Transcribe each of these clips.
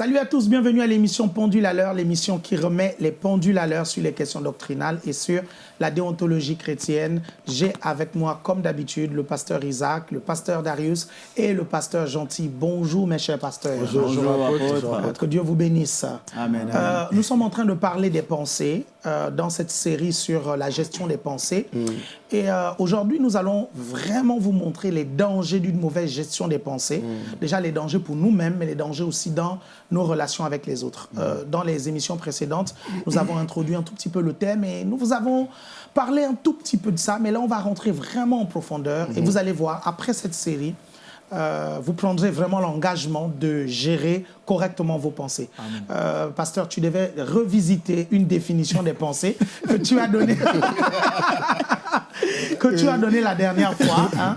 Salut à tous, bienvenue à l'émission Pendule à l'heure, l'émission qui remet les pendules à l'heure sur les questions doctrinales et sur la déontologie chrétienne. J'ai avec moi, comme d'habitude, le pasteur Isaac, le pasteur Darius et le pasteur Gentil. Bonjour mes chers pasteurs. Bonjour, bonjour, Que Dieu vous bénisse. Amen. Euh, nous sommes en train de parler des pensées euh, dans cette série sur la gestion des pensées. Mm. Et euh, aujourd'hui, nous allons vraiment vous montrer les dangers d'une mauvaise gestion des pensées. Mm. Déjà les dangers pour nous-mêmes, mais les dangers aussi dans nos relations avec les autres. Euh, dans les émissions précédentes, nous avons introduit un tout petit peu le thème et nous vous avons parlé un tout petit peu de ça, mais là, on va rentrer vraiment en profondeur et vous allez voir, après cette série, euh, vous prendrez vraiment l'engagement de gérer correctement vos pensées. Euh, pasteur, tu devais revisiter une définition des pensées que tu as donnée que tu as donné la dernière fois. Hein?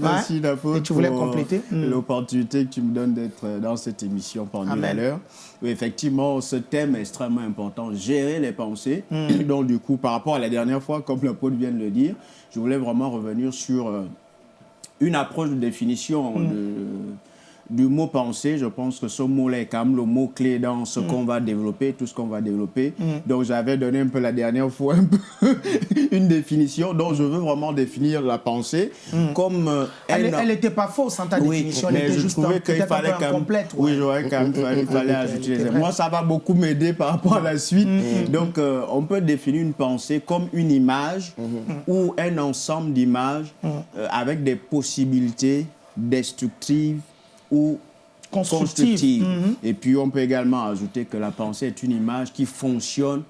Merci Ouais. Et tu voulais compléter Mm. l'opportunité que tu me donnes d'être dans cette émission pendant l'heure. Oui, effectivement, ce thème est extrêmement important, gérer les pensées. Mm. Donc du coup, par rapport à la dernière fois, comme l'apôtre vient de le dire, je voulais vraiment revenir sur euh, une approche de définition Mm. de- du mot pensée. Je pense que ce mot-là est quand même le mot-clé dans ce qu'on va développer, tout ce qu'on va développer. Donc j'avais donné un peu la dernière fois un peu une définition. Donc je veux vraiment définir la pensée comme euh, Elle n'était pas fausse, hein, ta oui, définition. Elle mais était je juste trouvais qu'il fallait quand même... incomplète. Oui, j'aurais quand même fallait ajouter les. Moi, ça va beaucoup m'aider par rapport à la suite. Donc, euh, on peut définir une pensée comme une image ou un ensemble d'images euh, avec des possibilités destructives ou Constructive. Mhm. Et puis, on peut également ajouter que la pensée est une image qui fonctionne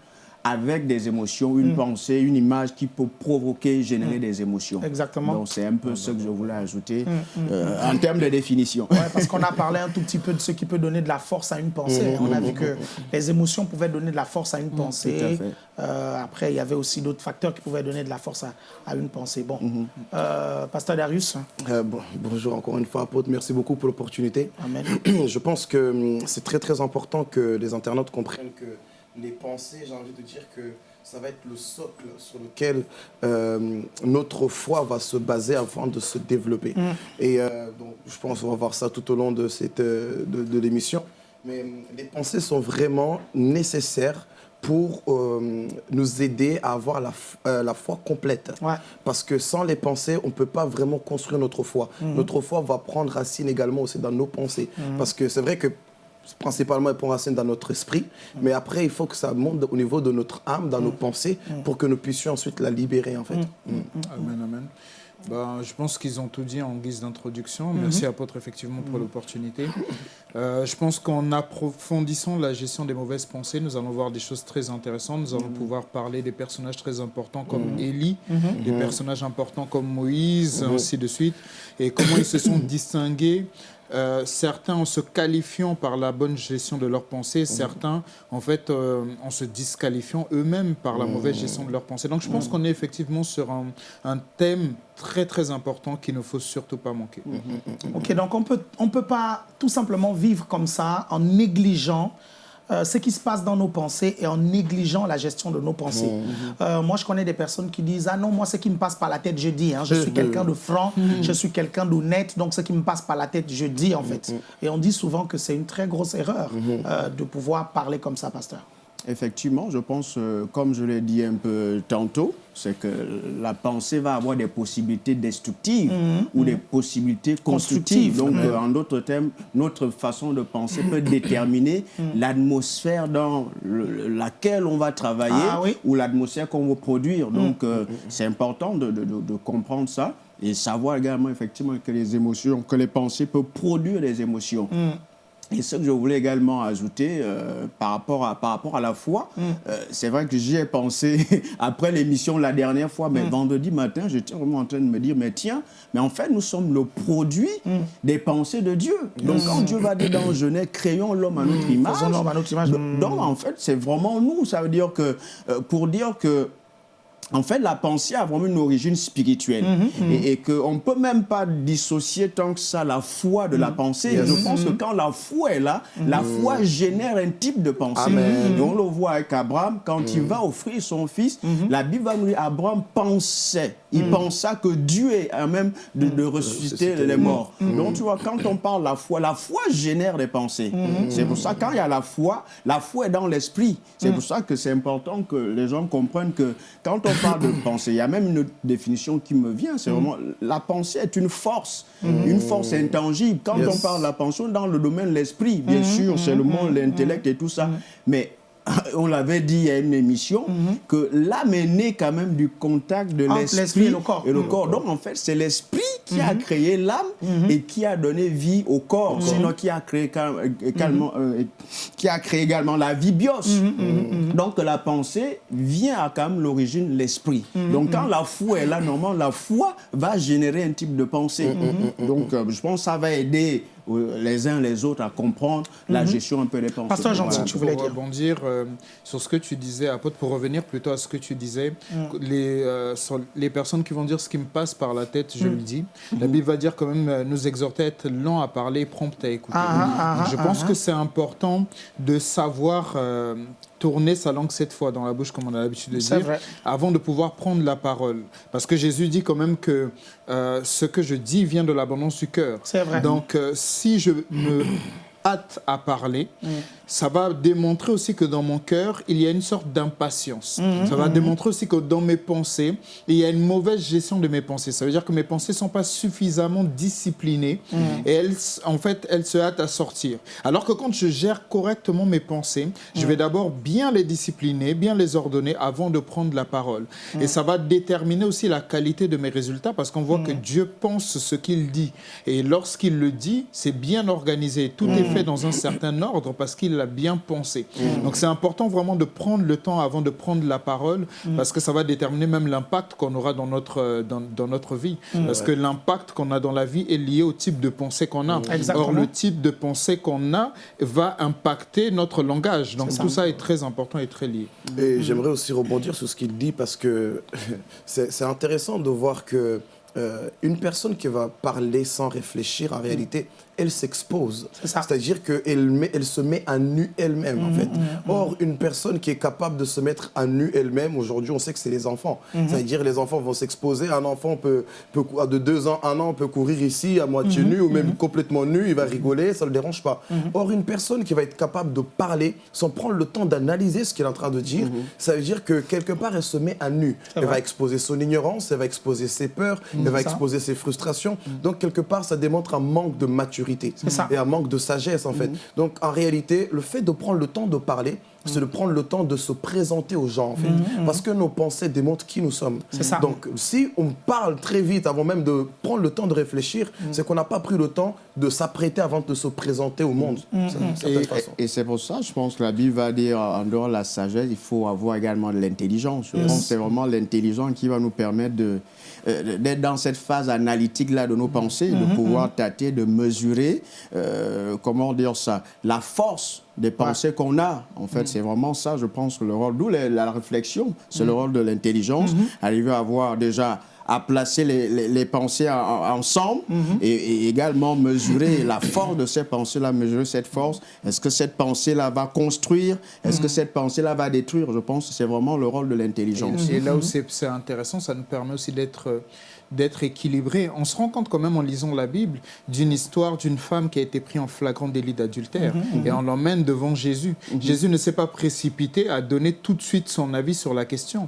avec des émotions, une pensée, une image qui peut provoquer, générer des émotions. Exactement. Donc, c'est un peu ce que je voulais ajouter euh, en termes de définition. Ouais, parce qu'on a parlé un tout petit peu de ce qui peut donner de la force à une pensée. On a vu que les émotions pouvaient donner de la force à une pensée. tout à fait. Euh, après, il y avait aussi d'autres facteurs qui pouvaient donner de la force à, à une pensée. Bon, Euh, Pasteur Darius, Euh, bon- bonjour encore une fois, apôtre. Merci beaucoup pour l'opportunité. Amen. Je pense que hum, c'est très très important que les internautes comprennent que les pensées, j'ai envie de dire que ça va être le socle sur lequel euh, notre foi va se baser avant de se développer. Et euh, donc, je pense qu'on va voir ça tout au long de, cette, euh, de, de l'émission. Mais les pensées sont vraiment nécessaires pour euh, nous aider à avoir la, euh, la foi complète. Ouais. Parce que sans les pensées, on ne peut pas vraiment construire notre foi. Notre foi va prendre racine également aussi dans nos pensées. Parce que c'est vrai que principalement, elle prend racine dans notre esprit, mais après, il faut que ça monte au niveau de notre âme, dans nos pensées, pour que nous puissions ensuite la libérer, en fait. Mm. Amen, amen. Ben, je pense qu'ils ont tout dit en guise d'introduction. Mhm. Merci apôtre effectivement pour l'opportunité. Euh, je pense qu'en approfondissant la gestion des mauvaises pensées, nous allons voir des choses très intéressantes. Nous allons pouvoir parler des personnages très importants comme Élie, des personnages importants comme Moïse, ainsi de suite, et comment ils se sont distingués. Euh, certains en se qualifiant par la bonne gestion de leurs pensées, certains en fait euh, en se disqualifiant eux-mêmes par la mauvaise gestion de leurs pensées. Donc je pense qu'on est effectivement sur un, un thème très très important qu'il ne faut surtout pas manquer. Ok, donc on peut, on peut pas tout simplement vivre comme ça en négligeant euh, ce qui se passe dans nos pensées et en négligeant la gestion de nos pensées. Euh, moi, je connais des personnes qui disent Ah non, moi, ce qui me passe par la tête, je dis. hein. Je suis quelqu'un de franc, je suis quelqu'un d'honnête, donc ce qui me passe par la tête, je dis en fait. Et on dit souvent que c'est une très grosse erreur euh, de pouvoir parler comme ça, pasteur. Effectivement, je pense, euh, comme je l'ai dit un peu tantôt, c'est que la pensée va avoir des possibilités destructives ou des possibilités constructives. Constructives. Donc, euh, en d'autres termes, notre façon de penser peut déterminer l'atmosphère dans le- laquelle on va travailler Ah oui. ou l'atmosphère qu'on va produire. Donc, euh, c'est important de, de- de- de comprendre ça et savoir également effectivement que les émotions, que les pensées peuvent produire des émotions. Et ce que je voulais également ajouter euh, par, rapport à, par rapport à la foi, euh, c'est vrai que j'y ai pensé après l'émission la dernière fois, mais vendredi matin, j'étais vraiment en train de me dire, mais tiens, mais en fait, nous sommes le produit des pensées de Dieu. Donc quand Dieu va dire dans Genèse, créons l'homme à notre image, Faisons l'homme à notre image. donc, donc, en fait, c'est vraiment nous. Ça veut dire que, euh, pour dire que en fait, la pensée a vraiment une origine spirituelle Mhm, et, et qu'on ne peut même pas dissocier tant que ça la foi de la Mhm. pensée. Je pense que quand la foi est là, la foi génère un type de pensée. Et on le voit avec Abraham, quand il va offrir son fils, Mhm. la Bible va nous dire Abraham pensait. Il pensa que Dieu est à même de, de ressusciter ressusciter les morts. Donc tu vois, quand on parle de la foi, la foi génère des pensées. C'est pour ça quand il y a la foi, la foi est dans l'esprit. C'est pour ça que c'est important que les gens comprennent que quand on parle de pensée, il y a même une autre définition qui me vient, c'est vraiment la pensée est une force, une force intangible. Quand Yes. on parle de la pensée dans le domaine de l'esprit, bien sûr, c'est le monde, l'intellect et tout ça, mais on l'avait dit il y a une émission, que l'âme est née quand même du contact de l'esprit et le corps. et le corps. Donc en fait, c'est l'esprit qui a créé l'âme et qui a donné vie au corps. Sinon, qui a créé cal- euh, également, euh, qui a créé également la vie bios. Donc la pensée vient à quand même l'origine l'esprit. Donc quand la foi est là, normalement, la foi va générer un type de pensée. Donc euh, je pense que ça va aider les uns les autres à comprendre la gestion un peu des pensées. Pasteur Gentil, Voilà. tu voulais pour dire. rebondir euh, sur ce que tu disais, apôtre, pour revenir plutôt à ce que tu disais, les, euh, sur les personnes qui vont dire ce qui me passe par la tête, je le dis. La Bible va dire quand même euh, nous exhorter à être lent à parler, prompt à écouter. Ah, ah, ah, je ah, pense ah. que c'est important de savoir euh, tourner sa langue cette fois dans la bouche, comme on a l'habitude de dire, vrai. avant de pouvoir prendre la parole. Parce que Jésus dit quand même que euh, ce que je dis vient de l'abondance du cœur. C'est vrai. Donc, euh, si je me hâte à parler. Ça va démontrer aussi que dans mon cœur, il y a une sorte d'impatience. Mm, Ça va démontrer aussi que dans mes pensées, il y a une mauvaise gestion de mes pensées. Ça veut dire que mes pensées ne sont pas suffisamment disciplinées Mm. et elles, en fait, elles se hâtent à sortir. Alors que quand je gère correctement mes pensées, je vais d'abord bien les discipliner, bien les ordonner avant de prendre la parole. Et ça va déterminer aussi la qualité de mes résultats parce qu'on voit que Dieu pense ce qu'il dit. Et lorsqu'il le dit, c'est bien organisé. Tout est fait dans un certain ordre parce qu'il l'a bien pensé. Donc c'est important vraiment de prendre le temps avant de prendre la parole parce que ça va déterminer même l'impact qu'on aura dans notre, euh, dans, dans notre vie. Parce que l'impact qu'on a dans la vie est lié au type de pensée qu'on a. Or, le type de pensée qu'on a va impacter notre langage. Donc tout ça est très important et très lié. Et j'aimerais aussi rebondir sur ce qu'il dit parce que c'est c'est intéressant de voir que euh, une personne qui va parler sans réfléchir, en réalité, elle s'expose. C'est-à-dire qu'elle elle se met à nu elle-même, en fait. Or, une personne qui est capable de se mettre à nu elle-même, aujourd'hui, on sait que c'est les enfants. C'est-à-dire les enfants vont s'exposer. Un enfant peut, de deux ans, un an, peut courir ici à moitié nu ou même complètement nu, il va rigoler, ça ne le dérange pas. Or, une personne qui va être capable de parler sans prendre le temps d'analyser ce qu'elle est en train de dire, ça veut dire que quelque part, elle se met à nu. Elle va exposer son ignorance, elle va exposer ses peurs, elle va exposer ses frustrations. Donc, quelque part, ça démontre un manque de maturité ça. et un manque de sagesse, en fait. Donc, en réalité, le fait de prendre le temps de parler, c'est de prendre le temps de se présenter aux gens, en fait. Parce que nos pensées démontrent qui nous sommes. C'est ça. Donc, si on parle très vite avant même de prendre le temps de réfléchir, c'est qu'on n'a pas pris le temps de s'apprêter avant de se présenter au monde, certaine Et, façon. et c'est pour ça, je pense que la Bible va dire, en dehors de la sagesse, il faut avoir également de l'intelligence. Je pense que c'est vraiment l'intelligence qui va nous permettre de, euh, d'être dans cette phase analytique-là de nos pensées, de pouvoir tâter, de mesurer, euh, comment dire ça, la force des pensées qu'on a. En fait, c'est vraiment ça, je pense, que le rôle, d'où la, la réflexion, c'est le rôle de l'intelligence, arriver à avoir déjà à placer les, les- les pensées en- en- ensemble et, et également mesurer la force de ces pensées-là, mesurer cette force. Est-ce que cette pensée-là va construire? Est-ce que cette pensée-là va détruire? Je pense que c'est vraiment le rôle de l'intelligence. Et là où c'est c'est intéressant, ça nous permet aussi d'être euh, d'être équilibré. On se rend compte quand même en lisant la Bible d'une histoire d'une femme qui a été prise en flagrant délit d'adultère et on l'emmène devant Jésus. Jésus ne s'est pas précipité à donner tout de suite son avis sur la question.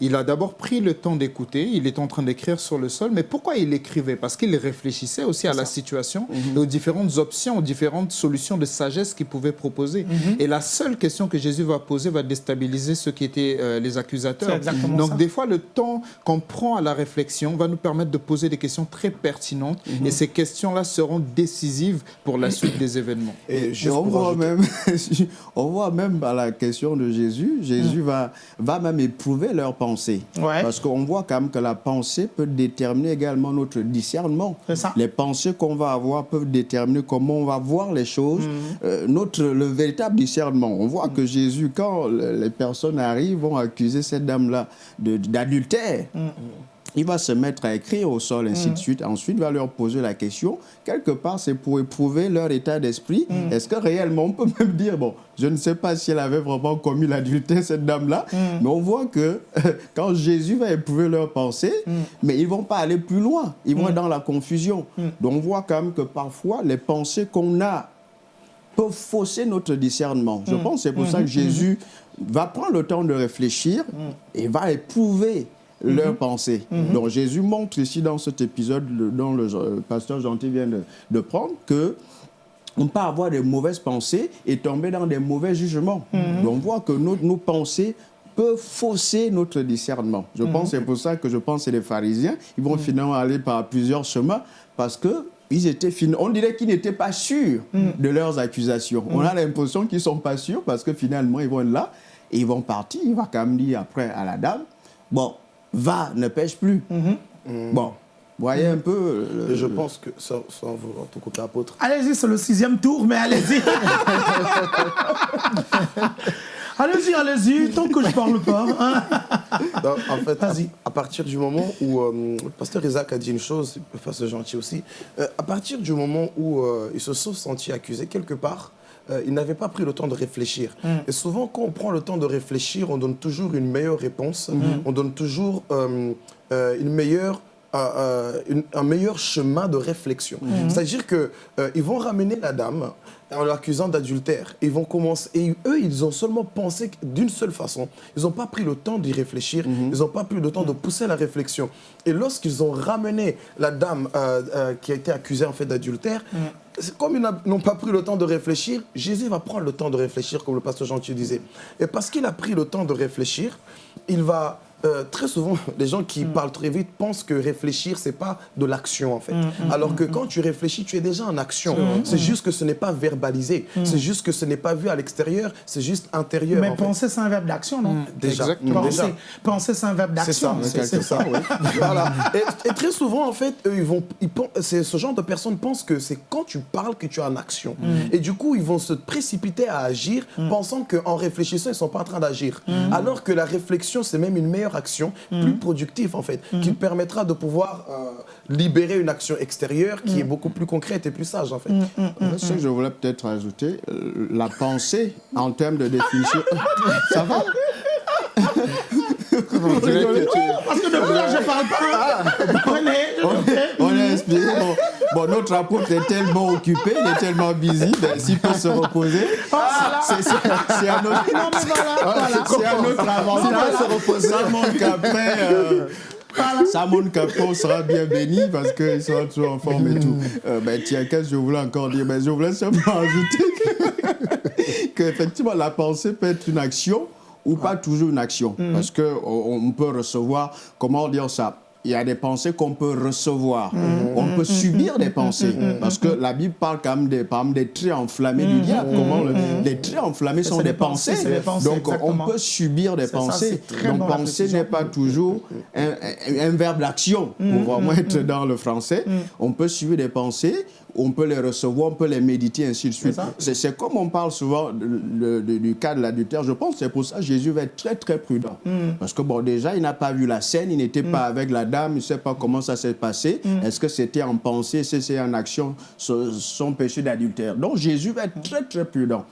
Il a d'abord pris le temps d'écouter, il est en train d'écrire sur le sol, mais pourquoi il écrivait? Parce qu'il réfléchissait aussi à la situation et aux différentes options, aux différentes solutions de sagesse qu'il pouvait proposer. Et la seule question que Jésus va poser va déstabiliser ceux qui étaient euh, les accusateurs. Donc ça. des fois, le temps qu'on prend à la réflexion va nous permettre de poser des questions très pertinentes et ces questions-là seront décisives pour la suite des événements. Et, on, voit même, on voit même à la question de Jésus, Jésus va, va même éprouver leurs pensées. Parce qu'on voit quand même que la pensée peut déterminer également notre discernement. Ça. Les pensées qu'on va avoir peuvent déterminer comment on va voir les choses, euh, notre, le véritable discernement. On voit que Jésus, quand les personnes arrivent, vont accuser cette dame-là d'adultère. Il va se mettre à écrire au sol, ainsi de suite. Ensuite, il va leur poser la question. Quelque part, c'est pour éprouver leur état d'esprit. Est-ce que réellement, on peut même dire, bon, je ne sais pas si elle avait vraiment commis l'adultère, cette dame-là, mais on voit que quand Jésus va éprouver leurs pensées, mais ils ne vont pas aller plus loin. Ils vont dans la confusion. Donc, on voit quand même que parfois, les pensées qu'on a peuvent fausser notre discernement. Je pense que c'est pour ça que Jésus va prendre le temps de réfléchir et va éprouver leurs pensées. Donc Jésus montre ici dans cet épisode dont le, pasteur Gentil vient de, prendre que on peut avoir des mauvaises pensées et tomber dans des mauvais jugements. Donc on voit que nos, nos pensées peuvent fausser notre discernement. Je pense c'est pour ça que je pense que les pharisiens, ils vont finalement aller par plusieurs chemins parce que ils étaient on dirait qu'ils n'étaient pas sûrs de leurs accusations. On a l'impression qu'ils ne sont pas sûrs parce que finalement, ils vont être là et ils vont partir. Il va quand même dire après à la dame, bon, va, ne pêche plus. Mm. Bon, voyez un peu... Et je pense que, sans, sans vous tout couper apôtre... Allez-y, c'est le sixième tour, mais allez-y Allez-y, allez-y, tant que je parle pas. Hein. en fait, à, à, partir du moment où euh, le pasteur Isaac a dit une chose, le pasteur gentil aussi, euh, à partir du moment où euh, ils se sont sentis accusés quelque part, euh, ils n'avaient pas pris le temps de réfléchir. Mm. Et souvent, quand on prend le temps de réfléchir, on donne toujours une meilleure réponse, Mm. on donne toujours euh, euh, une meilleure euh, un meilleur chemin de réflexion. Mm. C'est-à-dire qu'ils vont ramener la dame en l'accusant d'adultère. Ils vont commencer. Et eux, ils ont seulement pensé d'une seule façon. Ils n'ont pas pris le temps d'y réfléchir. Ils n'ont pas pris le temps de pousser la réflexion. Et lorsqu'ils ont ramené la dame euh, euh, qui a été accusée en fait d'adultère, c'est comme ils n'ont pas pris le temps de réfléchir, Jésus va prendre le temps de réfléchir, comme le pasteur Gentil disait. Et parce qu'il a pris le temps de réfléchir, il va euh, très souvent, les gens qui parlent très vite pensent que réfléchir, c'est pas de l'action en fait. Alors que quand tu réfléchis, tu es déjà en action. C'est juste que ce n'est pas verbalisé. C'est juste que ce n'est pas vu à l'extérieur. C'est juste intérieur. Mais en penser, c'est un verbe d'action, non? Déjà. Exactement. Penser, penser, c'est un verbe C'est ça, d'action. c'est ça, oui. voilà. Et, et très souvent, en fait, eux, ils vont, ils ce genre de personnes pensent que c'est quand tu parles que tu es en action. Et du coup, ils vont se précipiter à agir, pensant qu'en réfléchissant, ils sont pas en train d'agir. Alors que la réflexion, c'est même une meilleure action, plus productive en fait, qui te permettra de pouvoir euh, libérer une action extérieure qui est beaucoup plus concrète et plus sage en fait. Ce que je voulais peut-être ajouter, euh, la pensée en termes de définition. Ça va? Parce que depuis là, je parle pas. Prenez, on, est inspiré. Bon, bon, notre apôtre est tellement occupé, il est tellement busy, ben, s'il peut se reposer, c'est c'est- un autre, Non, mais voilà, voilà. un autre avantage. Ça montre qu'après, euh, ça montre qu'après, on sera bien béni parce qu'il sera toujours en forme et tout. Euh, ben, tiens, qu'est-ce que je voulais encore dire? Ben, Je voulais simplement ajouter que- qu'effectivement, la pensée peut être une action ou pas toujours une action. Parce qu'on on peut recevoir, comment dire ça il y a des pensées qu'on peut recevoir. On peut subir des pensées. Parce que la Bible parle quand même des, par exemple, des traits enflammés du diable. Comment le- les traits enflammés sont des pensées, des Donc on peut subir des ça, pensées. très Donc bon, précision. n'est pas toujours un, un- un verbe d'action pour vraiment être dans le français. On peut subir des pensées, on peut les recevoir, on peut les méditer, ainsi de suite. C'est comme on parle souvent de- de- de- du cas de l'adultère. Je pense que c'est pour ça que Jésus va être très très prudent. Parce que bon, déjà, il n'a pas vu la scène, il n'était pas avec la dame, il ne sait pas comment ça s'est passé. Est-ce que c'était en pensée, que c'est en action son péché d'adultère Donc Jésus va être très très prudent.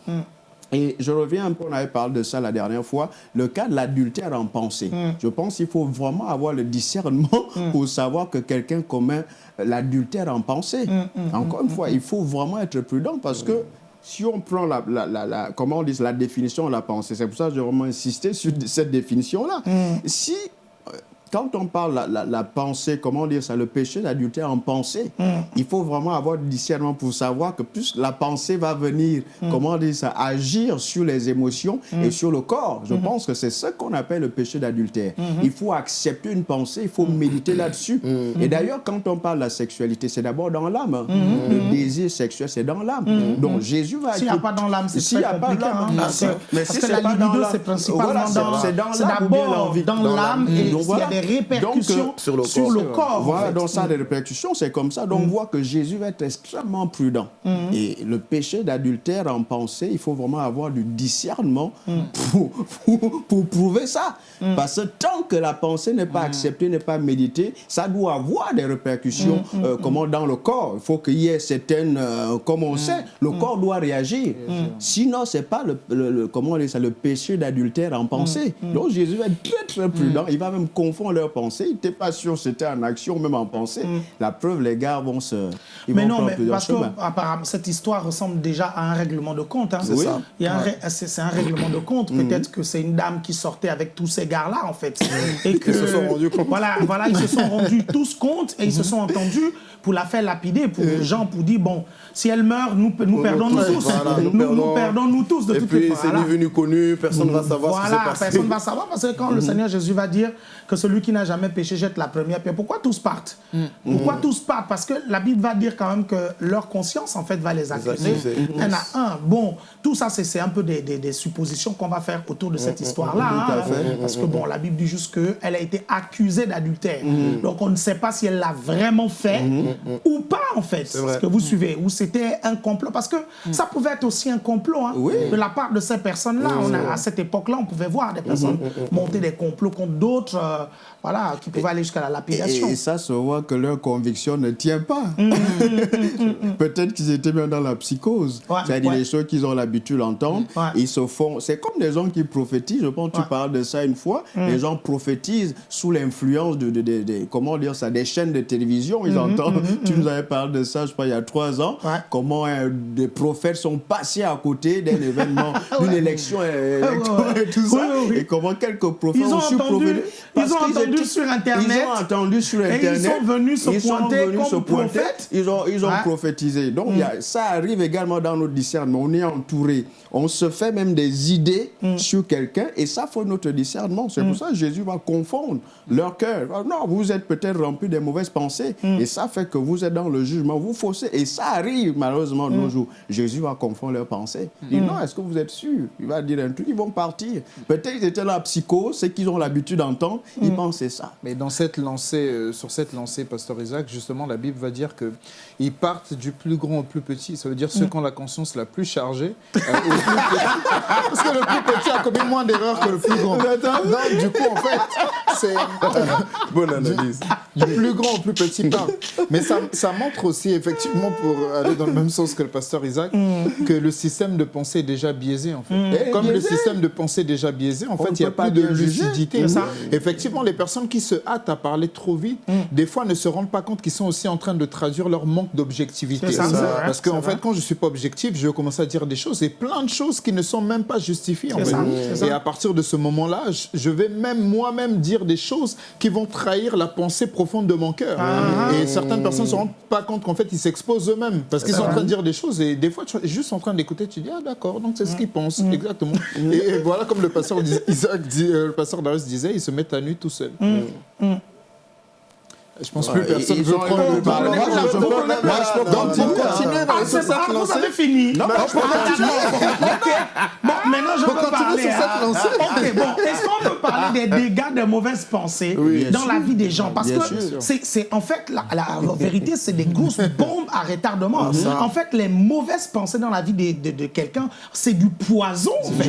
Et je reviens un peu, on avait parlé de ça la dernière fois, le cas de l'adultère en pensée. Je pense qu'il faut vraiment avoir le discernement pour savoir que quelqu'un commet l'adultère en pensée. Encore une fois, il faut vraiment être prudent parce que si on prend la, la- la- la- comment on dit, la définition de la pensée, c'est pour ça que j'ai vraiment insisté sur cette définition-là. Si euh, quand on parle la, la, la pensée, comment dire ça, le péché d'adultère en pensée, Mm. il faut vraiment avoir du discernement pour savoir que plus la pensée va venir, Mm. comment dire ça, agir sur les émotions et sur le corps. Je pense que c'est ce qu'on appelle le péché d'adultère. Il faut accepter une pensée, il faut méditer là-dessus. Et d'ailleurs, quand on parle de la sexualité, c'est d'abord dans l'âme. hein. Le désir sexuel, c'est dans l'âme. Donc Jésus va... S'il n'y a pas dans l'âme, c'est S'il n'y a pas dans l'âme, hein, parce c'est- que, mais si c'est pas dans libido, l'âme, c'est principalement c'est- dans... c'est C'est l'âme bien d'abord dans l'âme l'âme. et Des répercussions Donc, sur le sur corps. le corps. en Voilà, fait. donc ça a des répercussions, c'est comme ça. Donc on voit que Jésus va être extrêmement prudent. Et le péché d'adultère en pensée, il faut vraiment avoir du discernement pour, pour, pour prouver ça. Parce que tant que la pensée n'est pas acceptée, n'est pas méditée, ça doit avoir des répercussions euh, comment dans le corps. Il faut qu'il y ait certaines, euh, comme on sait, le corps doit réagir. Sinon, c'est pas le, le- le- comment on dit ça, le péché d'adultère en pensée. Donc Jésus va être très très prudent. Il va même confondre leurs pensées. Il n'était pas sûr si c'était en action, même en pensée. La preuve, les gars vont se. Ils Mais vont non, mais parce que apparemment, cette histoire ressemble déjà à un règlement de compte. hein. C'est ça. Il y a un ré- c'est un règlement de compte. Mhm. Peut-être que c'est une dame qui sortait avec tous ces gars-là, en fait. Et que, Ils se sont rendus compte. Voilà, voilà, ils se sont rendus tous compte et ils se sont entendus pour la faire lapider, pour les gens, pour dire, bon, si elle meurt, nous, nous perdons nous Ouais, tous. voilà, nous, nous nous perdons. perdons nous tous, de Et toutes puis, c'est façons. ni venu connu, personne ne va savoir ce qui Voilà, s'est passé. personne ne va savoir parce que quand le Seigneur Jésus va dire que celui qui n'a jamais péché jette la première pierre, pourquoi tous partent? Pourquoi tous partent? Parce que la Bible va dire quand même que leur conscience en fait va les accuser. Un à un. Bon, tout ça c'est un peu des, des- des suppositions qu'on va faire autour de cette histoire-là. hein. parce que bon, la Bible dit juste qu'elle a été accusée d'adultère. Donc on ne sait pas si elle l'a vraiment fait ou pas en fait. Ce que vous suivez. Ou c'était un complot. Parce que ça pouvait être aussi un complot hein, Oui. de la part de ces personnes-là. À cette époque-là, on pouvait voir des personnes monter des complots contre d'autres, euh, voilà, qui pouvaient aller jusqu'à la Et, lapidation. et ça se voit que leur conviction ne tient pas. Peut-être qu'ils étaient bien dans la psychose. Ouais, C'est-à-dire ouais. les choses qu'ils ont l'habitude d'entendre. Ouais. Ils se font. C'est comme des gens qui prophétisent. Je pense que tu parles de ça une fois. Les gens prophétisent sous l'influence de, de- de- de- comment dire ça, des chaînes de télévision. Ils entendent. Tu nous avais parlé de ça, je crois, il y a trois ans. Comment euh, des prophètes sont passés à côté d'un événement, d'une élection euh, électorale ouais. et tout ça. Et comment quelques prophètes Ils ont su entendu- ils ont entendu étaient- sur Internet. Ils ont entendu sur Et ils Internet. sont venus se Ils sont pointer venus comme se pointer. prophètes. Ils ont, ils ont Ouais. prophétisé. Donc, y a- ça arrive également dans notre discernement. On est entouré. On se fait même des idées Mm. sur quelqu'un et ça faut notre discernement. C'est pour ça que Jésus va confondre leur cœur. Ah, Non, vous êtes peut-être rempli de mauvaises pensées Mm. et ça fait que vous êtes dans le jugement. Vous faussez. Et ça arrive malheureusement de Mm. nos jours. Jésus va confondre leurs pensées. Il dit non, est-ce que vous êtes sûr? Il va dire un truc, ils vont partir. Peut-être qu'ils étaient là psychose, c'est qu'ils ont l'habitude d'entendre. Ils Mm. pensaient ça. Mais dans cette lancée, euh, sur cette lancée, Pasteur Isaac, justement, la Bible va dire que ils partent du plus grand au plus petit. Ça veut dire ceux qui ont la conscience la plus chargée euh, au plus petit. Parce que le plus petit a commis moins d'erreurs que le plus grand. Donc, du coup, en fait, c'est euh, Bonne analyse. du plus grand au plus petit part. Mais ça, ça montre aussi, effectivement, pour aller dans le même sens que le pasteur Isaac, que le système de pensée est déjà biaisé, en fait. Et Comme le système de pensée est déjà biaisé, en On fait, il n'y a pas plus de lucidité. C'est ça. Effectivement, les personnes qui se hâtent à parler trop vite, des fois ne se rendent pas compte qu'ils sont aussi en train de traduire leur manque d'objectivité. Parce qu'en fait, quand je suis pas objectif, je vais commencer à dire des choses et plein de choses qui ne sont même pas justifiées. en ça. Et à partir de ce moment-là, je- vais même moi-même dire des choses qui vont trahir la pensée profonde de mon cœur. Ah. Et certaines personnes ne se rendent pas compte qu'en fait, ils s'exposent eux-mêmes parce qu'ils sont en train de dire des choses et des fois, tu es juste en train d'écouter, tu dis, ah d'accord, donc c'est ce qu'ils pensent, Mm. exactement. Et, et voilà, comme le pasteur Isaac dit- euh, le pasteur Darius disait, ils se mettent à nu tout seul. Je pense plus personne veut prendre le parler. Moi, je peux- continuer dans Ah, cette fini Non, je peux continuer. Ok. Bon, maintenant je peux continuer parler. sur cette hein. lancée. Ok, bon, est-ce qu'on peut parler des dégâts des mauvaises pensées dans sûr. la vie des gens Parce Bien que c'est en fait, la, la vérité, c'est des grosses bombes à retardement. En fait, les mauvaises pensées dans la vie de, de- de quelqu'un, c'est du poison. en fait.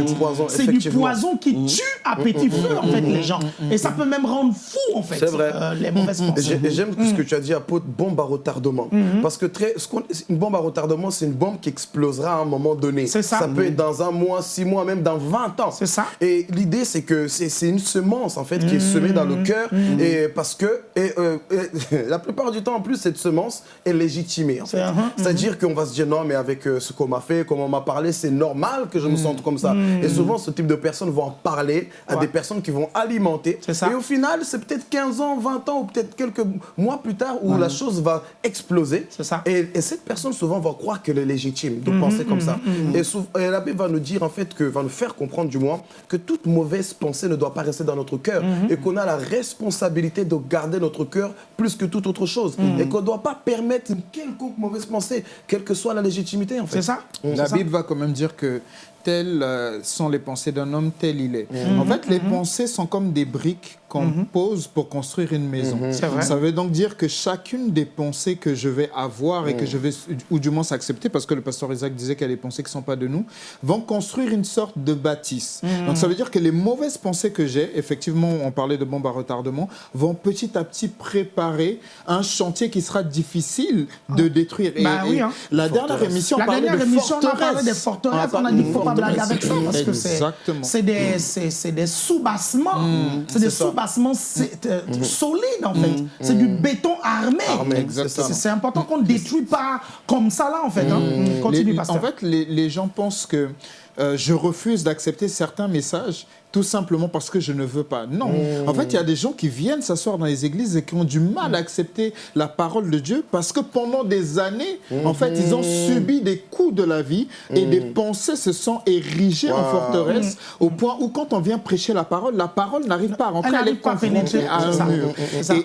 C'est du poison qui tue à petit feu, en fait, les gens. Et ça peut même rendre fou, en fait, vrai. euh, les mauvaises pensées. J'aime ce que tu as dit de bombe à retardement. Parce que très, ce qu'on- une bombe à retardement, c'est une bombe qui explosera à un moment donné. C'est ça. peut être dans un mois, six mois, même dans 20 ans. C'est ça. Et l'idée, c'est que c'est c'est une semence, en fait, qui est semée dans le cœur. Et parce que, et, euh, et la plupart du temps, en plus, cette semence est légitimée. en fait. uh-huh, C'est-à-dire qu'on va se dire, non, mais avec euh, ce qu'on m'a fait, comment on m'a parlé, c'est normal que je me sente comme ça. Et souvent, ce type de personnes vont en parler à Ouais. des personnes qui vont alimenter. C'est ça. Et au final, c'est peut-être 15 ans, 20 ans ou peut-être quelques mois plus tard où la chose va exploser. C'est ça. Et, et cette personne souvent va croire qu'elle est légitime de penser comme ça. Et, et la Bible va nous dire en fait que va nous faire comprendre du moins que toute mauvaise pensée ne doit pas rester dans notre cœur Mhm. et qu'on a la responsabilité de garder notre cœur plus que toute autre chose Mhm. et qu'on ne doit pas permettre une quelconque mauvaise pensée, quelle que soit la légitimité en fait. C'est ça La ça. Bible va quand même dire que telles euh, sont les pensées d'un homme, tel il est. En fait, les pensées sont comme des briques qu'on pose pour construire une maison. Vrai. Ça veut donc dire que chacune des pensées que je vais avoir et que je vais, ou du moins s'accepter, parce que le pasteur Isaac disait qu'il y a des pensées qui ne sont pas de nous, vont construire une sorte de bâtisse. Donc ça veut dire que les mauvaises pensées que j'ai, effectivement, on parlait de bombes à retardement, vont petit à petit préparer un chantier qui sera difficile de détruire. Et- Bah et oui, hein. la dernière émission, on La parlait dernière de émission, on a forteresse. parlé des forteresses. On a dit qu'il ne faut pas blaguer avec ça parce que c'est des, des sous-bassements. c'est des sous-bassements c'est, euh, solides, en fait. C'est du béton armé. C'est- important qu'on ne détruit pas comme ça, là, en fait. hein. Continue, Les- pasteur. en fait, les, les gens pensent que euh, je refuse d'accepter certains messages tout simplement parce que je ne veux pas. Non. En fait, il y a des gens qui viennent s'asseoir dans les églises et qui ont du mal à accepter la parole de Dieu parce que pendant des années, en fait, ils ont subi des coups de la vie et des pensées se sont érigées en forteresse au point où quand on vient prêcher la parole, la parole n'arrive pas à rentrer, Elle est à confrontée un mur.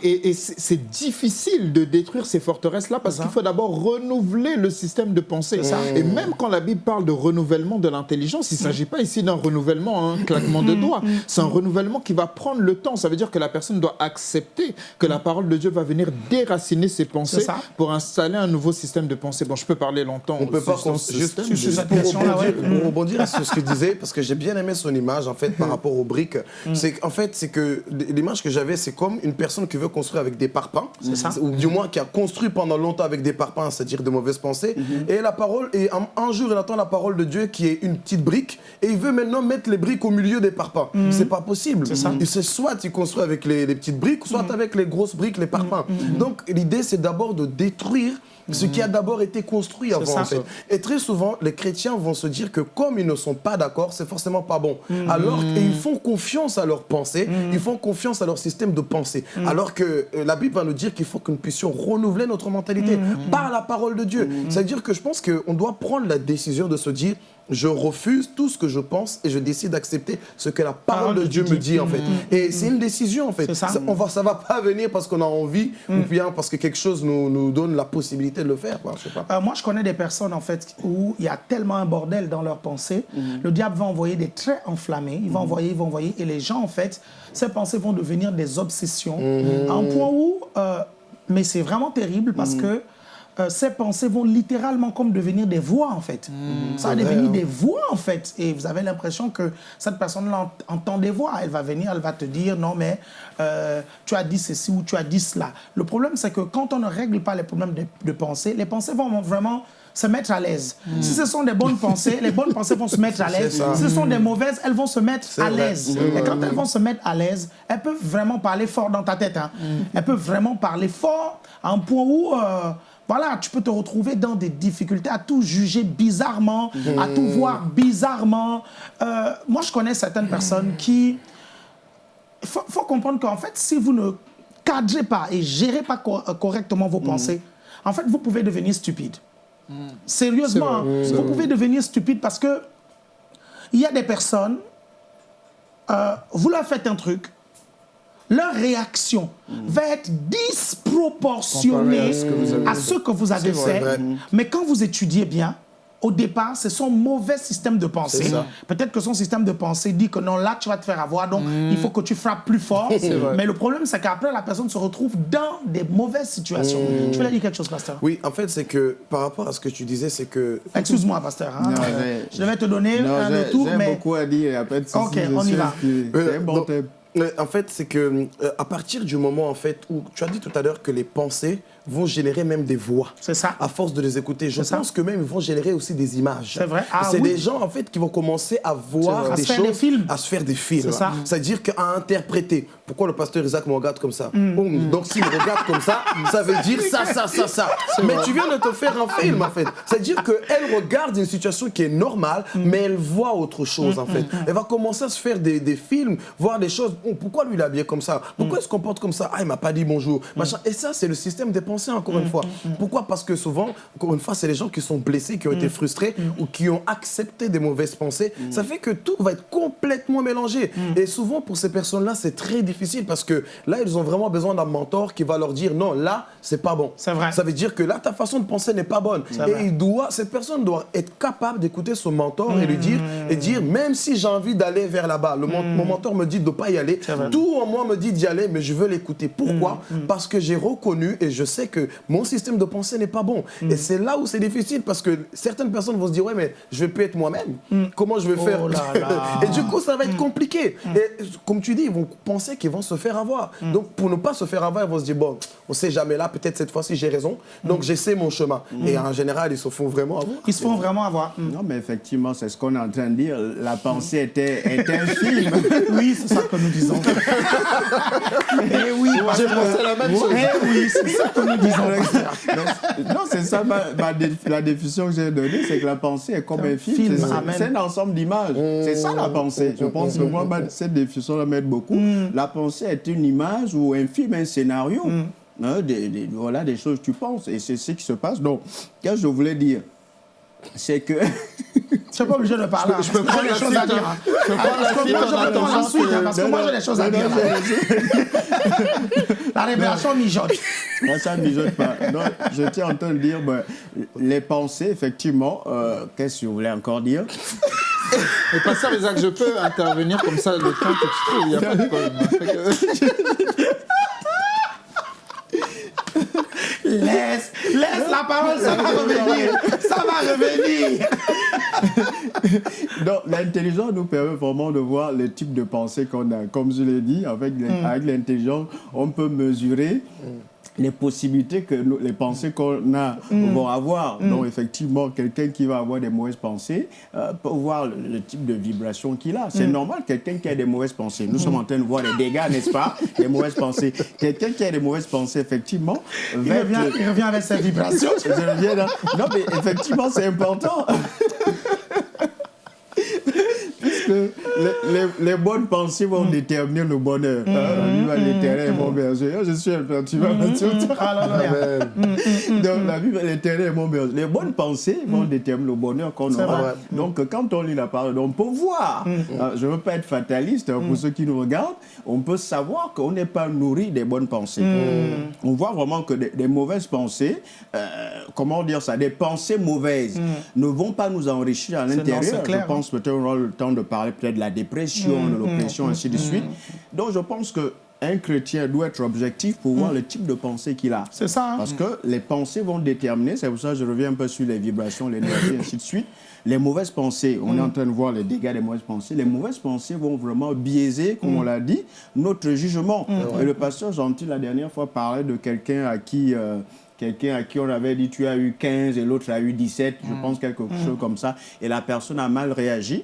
Et, et- et c'est difficile de détruire ces forteresses-là parce qu'il faut d'abord renouveler le système de pensée. Et même quand la Bible parle de renouvellement de l'intelligence, il ne s'agit pas ici d'un renouvellement, un claquement Mm, de doigts. C'est un renouvellement qui va prendre le temps. Ça veut dire que la personne doit accepter que la parole de Dieu va venir déraciner ses pensées pour installer un nouveau système de pensée. Bon, je peux parler longtemps. On peut pas juste, juste cette pour, rebondir, ouais. pour rebondir sur ce que tu disais, parce que j'ai bien aimé son image en fait par rapport aux briques. C'est qu'en fait, c'est que l'image que j'avais, c'est comme une personne qui veut construire avec des parpaings, ça. ou du moins qui a construit pendant longtemps avec des parpaings, c'est-à-dire de mauvaises pensées. Et la parole, et un, un jour, il attend la parole de Dieu qui est une petite brique, et il veut maintenant mettre les briques au milieu des parpaings. C'est pas possible. C'est soit il construit avec les, les petites briques, soit avec les grosses briques, les parpaings. Donc l'idée, c'est d'abord de détruire ce qui a d'abord été construit avant. en fait. Et très souvent, les chrétiens vont se dire que comme ils ne sont pas d'accord, c'est forcément pas bon. Alors qu'ils font confiance à leurs pensées, ils font confiance à leur système de pensée. Alors que euh, la Bible va nous dire qu'il faut que nous puissions renouveler notre mentalité par la parole de Dieu. C'est-à-dire que je pense qu'on doit prendre la décision de se dire je refuse tout ce que je pense et je décide d'accepter ce que la parole de Dieu me dit en fait. Et c'est une décision en fait. Ça. on va, ça va pas venir parce qu'on a envie ou bien parce que quelque chose nous, nous donne la possibilité de le faire. Quoi. Je sais pas. Euh, moi, je connais des personnes, en fait, où il y a tellement un bordel dans leurs pensées. Le diable va envoyer des traits enflammés. Il va envoyer, il va envoyer. Et les gens, en fait, ces pensées vont devenir des obsessions. À un point où... euh, mais c'est vraiment terrible parce que euh, ces pensées vont littéralement comme devenir des voix, en fait. Ça va devenir hein. des voix, en fait. Et vous avez l'impression que cette personne-là ent- entend des voix. Elle va venir, elle va te dire, non, mais euh, tu as dit ceci ou tu as dit cela. Le problème, c'est que quand on ne règle pas les problèmes de, de pensée, les pensées vont vraiment se mettre à l'aise. Si ce sont des bonnes pensées, les bonnes pensées vont se mettre à l'aise. Si ce sont des mauvaises, elles vont se mettre à l'aise. Et quand elles vont se mettre à l'aise, elles peuvent vraiment parler fort dans ta tête. hein. Elles peuvent vraiment parler fort à un point où... euh, voilà, tu peux te retrouver dans des difficultés à tout juger bizarrement, à tout voir bizarrement. Euh, moi, je connais certaines personnes qui... Il faut, faut comprendre qu'en fait, si vous ne cadrez pas et gérez pas euh, correctement vos pensées, en fait, vous pouvez devenir stupide. Sérieusement, hein, c'est vous pouvez devenir stupide parce que il y a des personnes, euh, vous leur faites un truc, leur réaction va être disproportionnée à ce que vous avez à ce que vous avez C'est fait. vrai. Mais quand vous étudiez bien, au départ, c'est son mauvais système de pensée. Peut-être que son système de pensée dit que non, là, tu vas te faire avoir, donc il faut que tu frappes plus fort. Mais le problème, c'est qu'après, la personne se retrouve dans des mauvaises situations. Tu voulais dire quelque chose, pasteur Oui, en fait, c'est que par rapport à ce que tu disais, c'est que Excuse-moi, pasteur. hein. Non, Euh, je devais te donner Non, un retour, mais... beaucoup à dire. Après, Ok, on y va. C'est Euh, bon donc, thème. Euh, En fait, c'est que euh, à partir du moment en fait où tu as dit tout à l'heure que les pensées vont générer même des voix. C'est ça. À force de les écouter. Je ça. pense que même ils vont générer aussi des images. C'est vrai. Ah c'est oui. des gens en fait qui vont commencer à voir. À des choses, des films. à se faire des films. C'est ça. C'est-à-dire qu'à interpréter. Pourquoi le pasteur Isaac me regarde comme ça? Mm. Oh, Donc s'il me regarde comme ça, ça veut dire ça, ça, ça, ça. Mais tu viens de te faire un film en fait. C'est-à-dire qu'elle regarde une situation qui est normale, Mm. mais elle voit autre chose en fait. Elle va commencer à se faire des, des films, voir des choses. Oh, pourquoi lui il est habillé comme ça? Pourquoi il se comporte comme ça? Ah, il m'a pas dit bonjour. Machin. Et ça, c'est le système des encore une fois. Pourquoi? Parce que souvent, encore une fois, c'est les gens qui sont blessés, qui ont été frustrés ou qui ont accepté des mauvaises pensées. Ça fait que tout va être complètement mélangé. Et souvent, pour ces personnes-là, c'est très difficile parce que là, ils ont vraiment besoin d'un mentor qui va leur dire non, là, c'est pas bon. C'est vrai. Ça veut dire que là, ta façon de penser n'est pas bonne. Et il doit, cette personne doit être capable d'écouter son mentor et lui dire, et dire, même si j'ai envie d'aller vers là-bas, le mon, mon mentor me dit de ne pas y aller, tout en moi me dit d'y aller, mais je veux l'écouter. Pourquoi? Parce que j'ai reconnu et je sais que mon système de pensée n'est pas bon. Et c'est là où c'est difficile parce que certaines personnes vont se dire, ouais, mais je vais plus être moi-même. Comment je vais Oh faire? là là. Et du coup, ça va être compliqué. Et comme tu dis, ils vont penser qu'ils vont se faire avoir. Donc, pour ne pas se faire avoir, ils vont se dire, bon, on sait jamais là, peut-être cette fois-ci j'ai raison. Donc, j'essaie mon chemin. Et en général, ils se font vraiment avoir. Ils se font vraiment avoir. Mm. Non, mais effectivement, c'est ce qu'on est en train de dire. La pensée était, était un film. Oui, c'est ça que nous disons. Eh oui, J'ai pensé la même chose. Eh oui, c'est ça que nous disons. non, non, c'est ça ma, ma dé- la définition que j'ai donnée, c'est que la pensée est comme un film. film, C'est- un ensemble d'images. C'est ça la pensée. Je pense que moi, cette définition m'aide beaucoup. La pensée est une image ou un film, un scénario. Hein, des, des- voilà des choses que tu penses. Et c'est ce qui se passe. Donc, qu'est-ce que je voulais dire? C'est que. Je suis pas obligé de parler. Je peux prendre la choses à dire. hein. hein. Je peux prendre la Parce que suite en attendant que- hein, parce que moi, j'ai des choses à dire. La révélation mijote. Moi, ça ne mijote pas. Non, je tiens en train de dire, les pensées, effectivement, euh, qu'est-ce que vous voulez encore dire? Mais pasteur Isaac, je peux intervenir comme ça le temps que tu trouves, il n'y a pas de problème. Laisse, laisse la parole, ça va revenir. Ça va revenir. Donc, l'intelligence nous permet vraiment de voir les types de pensées qu'on a. Comme je l'ai dit, avec avec l'intelligence, on peut mesurer les possibilités que nous- les pensées qu'on a vont avoir. Donc, effectivement, quelqu'un qui va avoir des mauvaises pensées euh, peut voir le, le type de vibration qu'il a. C'est normal, quelqu'un qui a des mauvaises pensées. Nous sommes en train de voir les dégâts, n'est-ce pas Des mauvaises pensées. Quelqu'un qui a des mauvaises pensées, effectivement, Il va être- revient, il revient avec ses vibrations. je reviens. Non, mais effectivement, c'est important. Les, les- les bonnes pensées vont déterminer le bonheur. Hein, La vie va est mon berger. Je suis un peu, tu vas me dire. Alléluia. Donc, la vie va l'éternel est mon berger. Les bonnes pensées vont déterminer le bonheur qu'on aura. Donc, quand on lit la parole, on peut voir. Euh, je ne veux pas être fataliste hein, pour ceux qui nous regardent. On peut savoir qu'on n'est pas nourri des bonnes pensées. On voit vraiment que des, des mauvaises pensées, euh, comment dire ça, des pensées mauvaises ne vont pas nous enrichir à l'intérieur. Je pense peut-être le temps de parler peut-être de la dépression, de l'oppression, ainsi de suite. Donc, je pense que un chrétien doit être objectif pour voir le type de pensée qu'il a. C'est ça. hein. Parce que les pensées vont déterminer, c'est pour ça que je reviens un peu sur les vibrations, l'énergie, ainsi de suite. Les mauvaises pensées, on est en train de voir les dégâts des mauvaises pensées. Les mauvaises pensées vont vraiment biaiser, comme on l'a dit, notre jugement. Et le pasteur Gentil, la dernière fois, parlait de quelqu'un à qui. euh, Quelqu'un à qui on avait dit tu as eu 15 et l'autre a eu 17, je pense quelque chose comme ça, et la personne a mal réagi.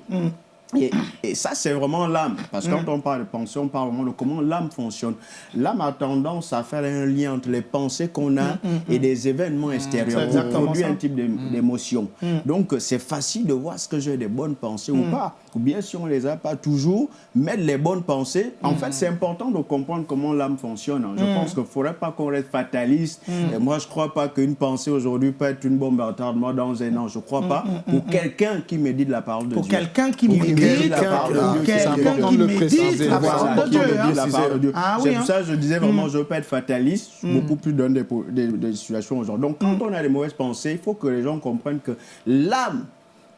Et, et ça, c'est vraiment l'âme. Parce que quand on parle de pensée, on parle vraiment de comment l'âme fonctionne. L'âme a tendance à faire un lien entre les pensées qu'on a et des événements extérieurs. On produit un type d'é- d'émotion. Donc, c'est facile de voir ce que j'ai des bonnes pensées ou pas. Ou bien, si on ne les a pas toujours, mettre les bonnes pensées. En fait, c'est important de comprendre comment l'âme fonctionne. Je pense qu'il ne faudrait pas qu'on reste fataliste. Et moi, je ne crois pas qu'une pensée aujourd'hui peut être une bombe à retardement dans un an. Je ne crois pas. Pour quelqu'un qui médite la parole de Pour Dieu. quelqu'un qui Pour médite, quelqu'un qui la parole de pour Dieu, c'est quelqu'un important qui de le médite préciser. la Voilà, parole de qui Dieu. médite hein. Ah c'est pour hein. ça que je disais vraiment, je ne veux pas être fataliste, beaucoup plus dans des, po- des- des situations aujourd'hui. Donc, quand on a des mauvaises pensées, il faut que les gens comprennent que l'âme,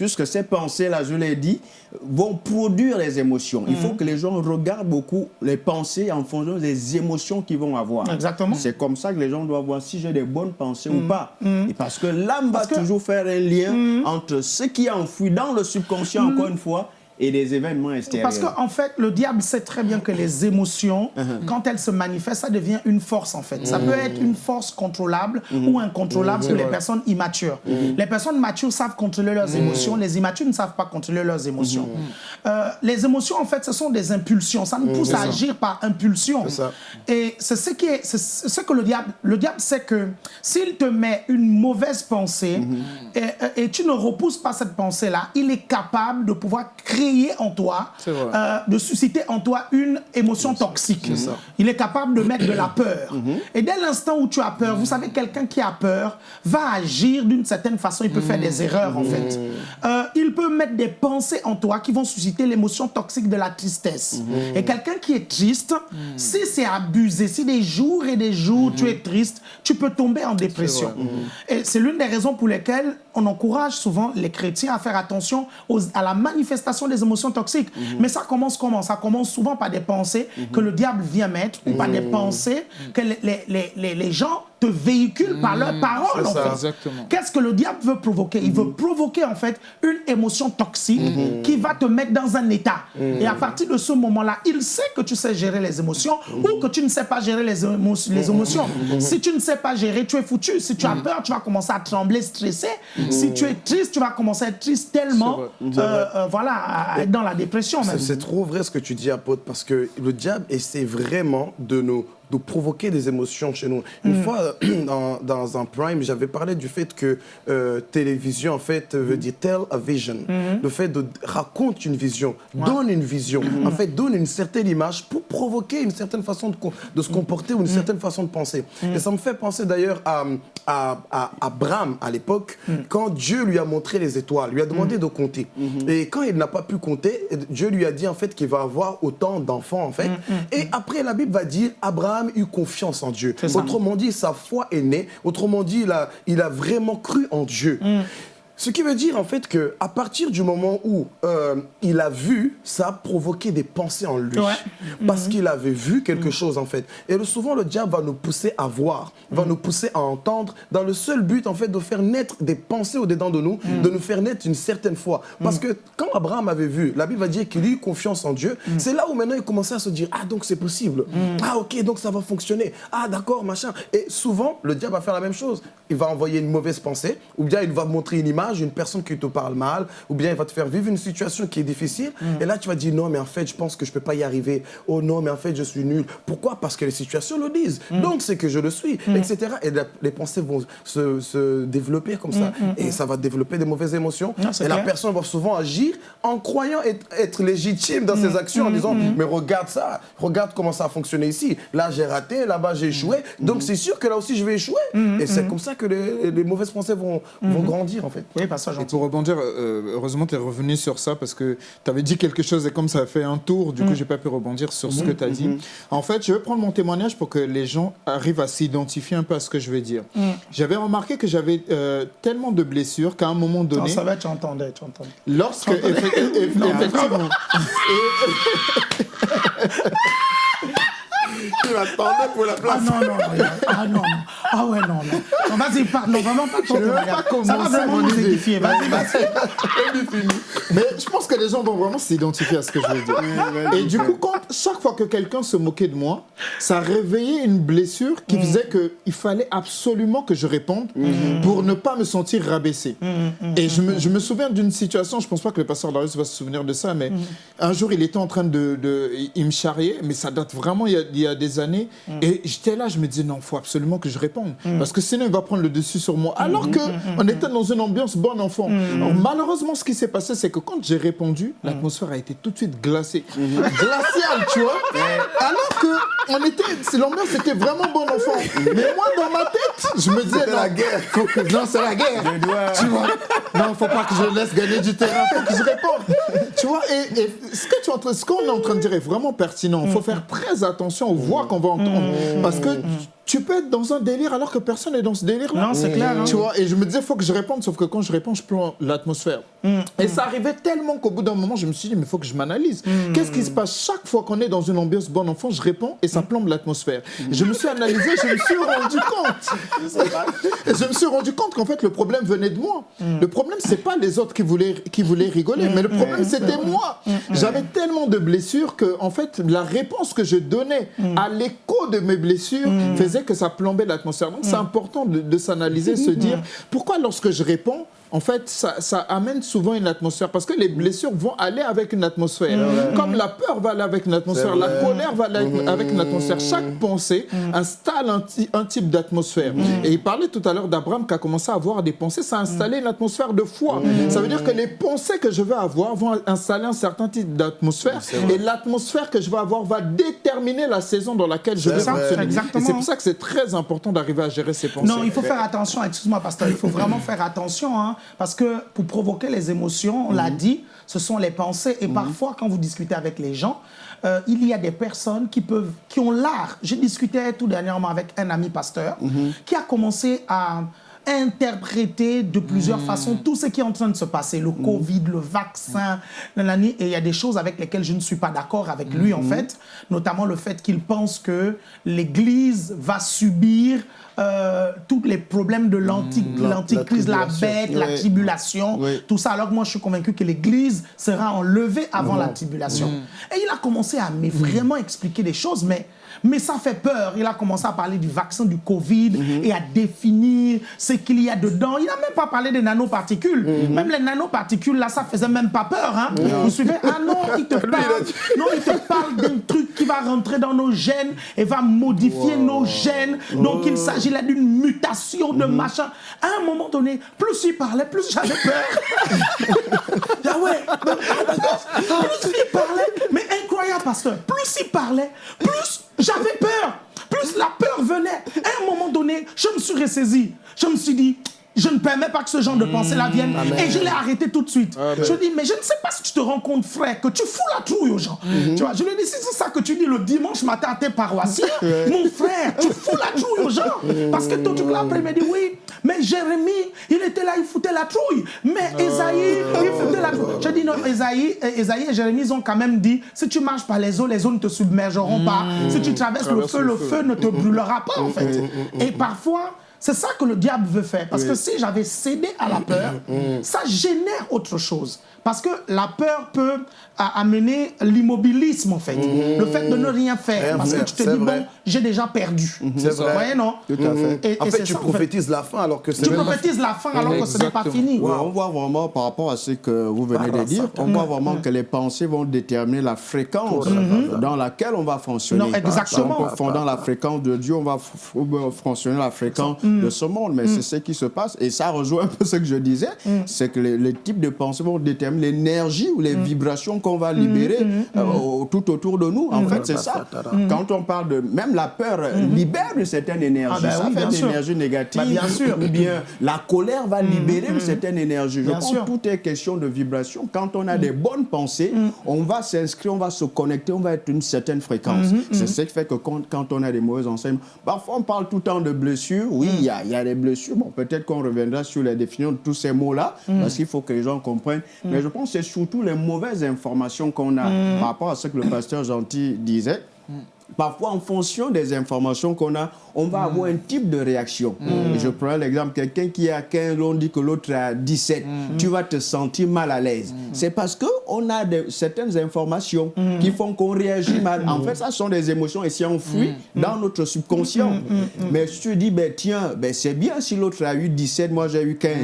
puisque ces pensées-là, je l'ai dit, vont produire les émotions. Il faut que les gens regardent beaucoup les pensées en fonction des émotions qu'ils vont avoir. Exactement. C'est comme ça que les gens doivent voir si j'ai des bonnes pensées ou pas. Et parce que l'âme va que- toujours faire un lien entre ce qui est enfoui dans le subconscient, encore une fois, et des événements extérieurs. Parce qu'en en fait, le diable sait très bien que les émotions, Uh-huh. quand elles se manifestent, ça devient une force en fait. Ça Mm-hmm. peut être une force contrôlable ou incontrôlable pour les personnes immatures. Mm-hmm. Les personnes matures savent contrôler leurs émotions, les immatures ne savent pas contrôler leurs émotions. Mm-hmm. Euh, les émotions, en fait, ce sont des impulsions. Ça nous pousse à agir par impulsion. Et c'est ce, qui est, c'est ce que le diable, le diable sait que s'il te met une mauvaise pensée Mm-hmm. et, et tu ne repousses pas cette pensée-là, il est capable de pouvoir créer en toi, euh, de susciter en toi une émotion toxique. Il est capable de mettre de la peur. Et dès l'instant où tu as peur, vous savez, quelqu'un qui a peur va agir d'une certaine façon, il peut faire des erreurs en fait. Euh, il peut mettre des pensées en toi qui vont susciter l'émotion toxique de la tristesse. Et quelqu'un qui est triste, si c'est abusé, si des jours et des jours tu es triste, tu peux tomber en dépression. Et c'est l'une des raisons pour lesquelles on encourage souvent les chrétiens à faire attention aux- à la manifestation des émotions toxiques. Mais ça commence comment? Ça commence souvent par des pensées que le diable vient mettre ou par des pensées que les- les- les- les gens te véhiculent par leurs paroles. en ça. fait. Exactement. Qu'est-ce que le diable veut provoquer? Il veut provoquer en fait une émotion toxique qui va te mettre dans un état. Et à partir de ce moment-là, il sait que tu sais gérer les émotions ou que tu ne sais pas gérer les, émo- les émotions. Si tu ne sais pas gérer, tu es foutu. Si tu as peur, tu vas commencer à trembler, stresser. Si tu es triste, tu vas commencer à être triste tellement, euh, euh, voilà, à être dans la dépression même. C'est trop vrai ce que tu dis, apôtre, parce que le diable essaie vraiment de nous de provoquer des émotions chez nous. Une fois, euh, dans, dans un prime, j'avais parlé du fait que euh, télévision, en fait, veut dire tell a vision. Le fait de raconte une vision, donne une vision, en fait, donne une certaine image pour provoquer une certaine façon de, de se comporter ou une certaine façon de penser. Et ça me fait penser d'ailleurs à, à, à Abraham à l'époque, quand Dieu lui a montré les étoiles, lui a demandé de compter. Et quand il n'a pas pu compter, Dieu lui a dit en fait qu'il va avoir autant d'enfants en fait. Et après la Bible va dire Abraham eut confiance en Dieu. Autrement dit, sa foi est née. Autrement dit, il a, il a vraiment cru en Dieu. Ce qui veut dire en fait que à partir du moment où euh, il a vu, ça a provoqué des pensées en lui, Ouais. parce qu'il avait vu quelque chose en fait. Et souvent le diable va nous pousser à voir, va nous pousser à entendre, dans le seul but en fait de faire naître des pensées au dedans de nous, de nous faire naître une certaine foi. Parce que quand Abraham avait vu, la Bible va dire qu'il eut confiance en Dieu. C'est là où maintenant il commençait à se dire ah donc c'est possible, ah ok donc ça va fonctionner, ah d'accord machin. Et souvent le diable va faire la même chose. Il va envoyer une mauvaise pensée, ou bien il va montrer une image, une personne qui te parle mal, ou bien il va te faire vivre une situation qui est difficile. Et là, tu vas dire non, mais en fait, je pense que je peux pas y arriver. Oh non, mais en fait, je suis nul. Pourquoi? Parce que les situations le disent. Donc, c'est que je le suis, etc. Et la- les pensées vont se, se développer comme ça. Et ça va développer des mauvaises émotions. Non, et la personne va souvent agir en croyant être, être légitime dans ses actions, en disant mais regarde ça, regarde comment ça a fonctionné ici. Là, j'ai raté, là-bas, j'ai échoué. Donc, c'est sûr que là aussi, je vais échouer. Et c'est comme ça que les, les mauvaises pensées vont, vont grandir, en fait. Oui, pas ça, Et pour rebondir, euh, heureusement tu es revenu sur ça parce que tu avais dit quelque chose et comme ça a fait un tour, du coup j'ai pas pu rebondir sur ce que tu as dit. En fait, je vais prendre mon témoignage pour que les gens arrivent à s'identifier un peu à ce que je vais dire. J'avais remarqué que j'avais euh, tellement de blessures qu'à un moment Non, donné, ça va, tu entendais, tu entendais. lorsque effe- eff- effectivement, Tu m'attendais pour la Ah place. non, non, non. Ah non. Ah ouais, non, non. Non, vas-y, parle. Non, vraiment pas pas Ça va vraiment nous édifier. Vas-y, vas-y. Mais je pense que les gens vont vraiment s'identifier à ce que je veux dire. Et du coup, quand, chaque fois que quelqu'un se moquait de moi, ça réveillait une blessure qui faisait qu'il fallait absolument que je réponde pour ne pas me sentir rabaissé. Et je me, je me souviens d'une situation, je pense pas que le pasteur Darius va se souvenir de ça, mais un jour, il était en train de... de- il me charriait, mais ça date vraiment il y a, il y a des années. Et j'étais là, je me disais, non, il faut absolument que je réponde. Parce que sinon, il va prendre le dessus sur moi. Alors que on était dans une ambiance bon enfant. Alors, malheureusement, ce qui s'est passé, c'est que quand j'ai répondu, l'atmosphère a été tout de suite glacée. Glaciale, tu vois. Alors que on était, l'ambiance était vraiment bon enfant. Mais moi, dans ma tête, je me disais, non, la guerre. faut que- non, c'est la guerre. Tu vois. Non, faut pas que je laisse gagner du terrain, faut que je réponde. Tu vois, et, ce qu'on est en train de dire est vraiment pertinent. Il faut faire très attention aux voix qu'on va entendre. Parce que tu- peux être dans un délire alors que personne n'est dans ce délire-là. Non, c'est clair, hein. Tu vois, et je me disais, il faut que je réponde, sauf que quand je réponds, je plombe l'atmosphère. Et ça arrivait tellement qu'au bout d'un moment, je me suis dit, mais il faut que je m'analyse. Qu'est-ce qui se passe chaque fois qu'on est dans une ambiance bon enfant, je réponds et ça plombe l'atmosphère. Je me suis analysé, je me suis rendu compte. Je me suis rendu compte qu'en fait, le problème venait de moi. Le problème, c'est pas les autres qui voulaient, qui voulaient rigoler, mais le problème, c'était moi. J'avais tellement de blessures que, en fait, la réponse que je donnais à l'écho de mes blessures faisait que ça plombait l'atmosphère. Donc, c'est important de, de s'analyser, se dire pourquoi lorsque je réponds, en fait, ça, ça, amène souvent une atmosphère parce que les blessures vont aller avec une atmosphère. Comme la peur va aller avec une atmosphère, la colère va aller avec une atmosphère. Chaque pensée installe un, un type d'atmosphère. Et il parlait tout à l'heure d'Abraham qui a commencé à avoir des pensées, ça a installé une atmosphère de foi. Ça veut dire que les pensées que je vais avoir vont installer un certain type d'atmosphère. Et l'atmosphère que je vais avoir va déterminer la saison dans laquelle je vais fonctionner. Et c'est pour ça que c'est très important d'arriver à gérer ces pensées. Non, il faut faire attention, excuse-moi pasteur, il faut vraiment faire attention. Hein, parce que pour provoquer les émotions, on l'a dit, ce sont les pensées. Et parfois, quand vous discutez avec les gens, euh, il y a des personnes qui, peuvent, qui ont l'art. J'ai discuté tout dernièrement avec un ami pasteur qui a commencé à interpréter de plusieurs façons tout ce qui est en train de se passer, le Covid, le vaccin, et il y a des choses avec lesquelles je ne suis pas d'accord avec lui en fait, notamment le fait qu'il pense que l'Église va subir euh, tous les problèmes de l'antichrist, la, bête, la tribulation, tout ça, alors que moi je suis convaincu que l'Église sera enlevée avant la tribulation. Et il a commencé à me vraiment expliquer des choses, mais mais ça fait peur. Il a commencé à parler du vaccin du Covid et à définir ce qu'il y a dedans. Il n'a même pas parlé des nanoparticules. Même les nanoparticules, là, ça faisait même pas peur. Hein. Vous suivez Ah non, il te parle, non, il te parle d'un truc qui va rentrer dans nos gènes et va modifier nos gènes. Donc, il s'agit là d'une mutation de machin. À un moment donné, plus il parlait, plus j'avais peur. ah ouais, plus il parlait, mais incroyable, pasteur. Plus il parlait, plus j'avais peur. Plus la peur venait. À un moment donné, je me suis ressaisi. Je me suis dit, je ne permets pas que ce genre de pensée-là vienne. Et je l'ai arrêté tout de suite. Je dis, mais je ne sais pas si tu te rends compte, frère, que tu fous la trouille aux gens. Tu vois, je lui ai dit, si c'est ça que tu dis le dimanche matin à tes paroissiens, mon frère, tu fous la trouille aux gens. Parce que tout là après, il m'a dit, oui, mais Jérémie, il était là, il foutait la trouille. Mais Esaïe, il foutait la trouille. Je dis, non, Esaïe, Esaïe et Jérémie, ils ont quand même dit, si tu marches par les eaux, les eaux ne te submergeront pas. Si tu traverses le feu, le feu ne te brûlera pas, en fait. Et parfois, c'est ça que le diable veut faire. Parce que si j'avais cédé à la peur, ça génère autre chose. Parce que la peur peut amener l'immobilisme, en fait. Le fait de ne rien faire. parce que tu te dis, bon, j'ai déjà perdu. C'est vrai. Vous voyez, non Tout à fait. Et, en et fait, tu ça, prophétises la fin alors que c'est Tu prophétises la fin alors que ce n'est pas fini. Ouais, on voit vraiment par rapport à ce que vous venez de dire, on voit vraiment que les pensées vont déterminer la fréquence dans laquelle on va fonctionner. Non, exactement. Donc, fondant la fréquence de Dieu, on va f- fonctionner la fréquence de ce monde. Mais c'est ce qui se passe. Et ça rejoint un peu ce que je disais, c'est que les, les types de pensées vont déterminer l'énergie ou les vibrations qu'on va libérer euh, au- tout autour de nous. En fait, c'est ça. Quand on parle de... Même la peur euh, libère une certaine énergie. Ah ben ça oui, fait de sûr. l'énergie négative. Bah, bien sûr. Ou bien la colère va libérer une certaine énergie. Je Bien pense sûr. que tout est question de vibration. Quand on a des bonnes pensées, on va s'inscrire, on va se connecter, on va être une certaine fréquence. C'est ce qui fait que quand, quand on a des mauvais enseignements, parfois on parle tout le temps de blessures. Oui, il y, a, il y a des blessures. Bon, peut-être qu'on reviendra sur la définition de tous ces mots-là, parce qu'il faut que les gens comprennent. Mais je pense que c'est surtout les mauvaises informations qu'on a par rapport à ce que le pasteur Gentil disait. Parfois, en fonction des informations qu'on a, on va avoir un type de réaction. Et Je prends l'exemple, quelqu'un qui a 15, on dit que l'autre a 17. Tu vas te sentir mal à l'aise. C'est parce qu'on a de- certaines informations qui font qu'on réagit mal. En fait, ça sont des émotions ici enfouies dans notre subconscient. Mais si tu dis, ben, tiens, ben, c'est bien si l'autre a eu 17, moi j'ai eu 15.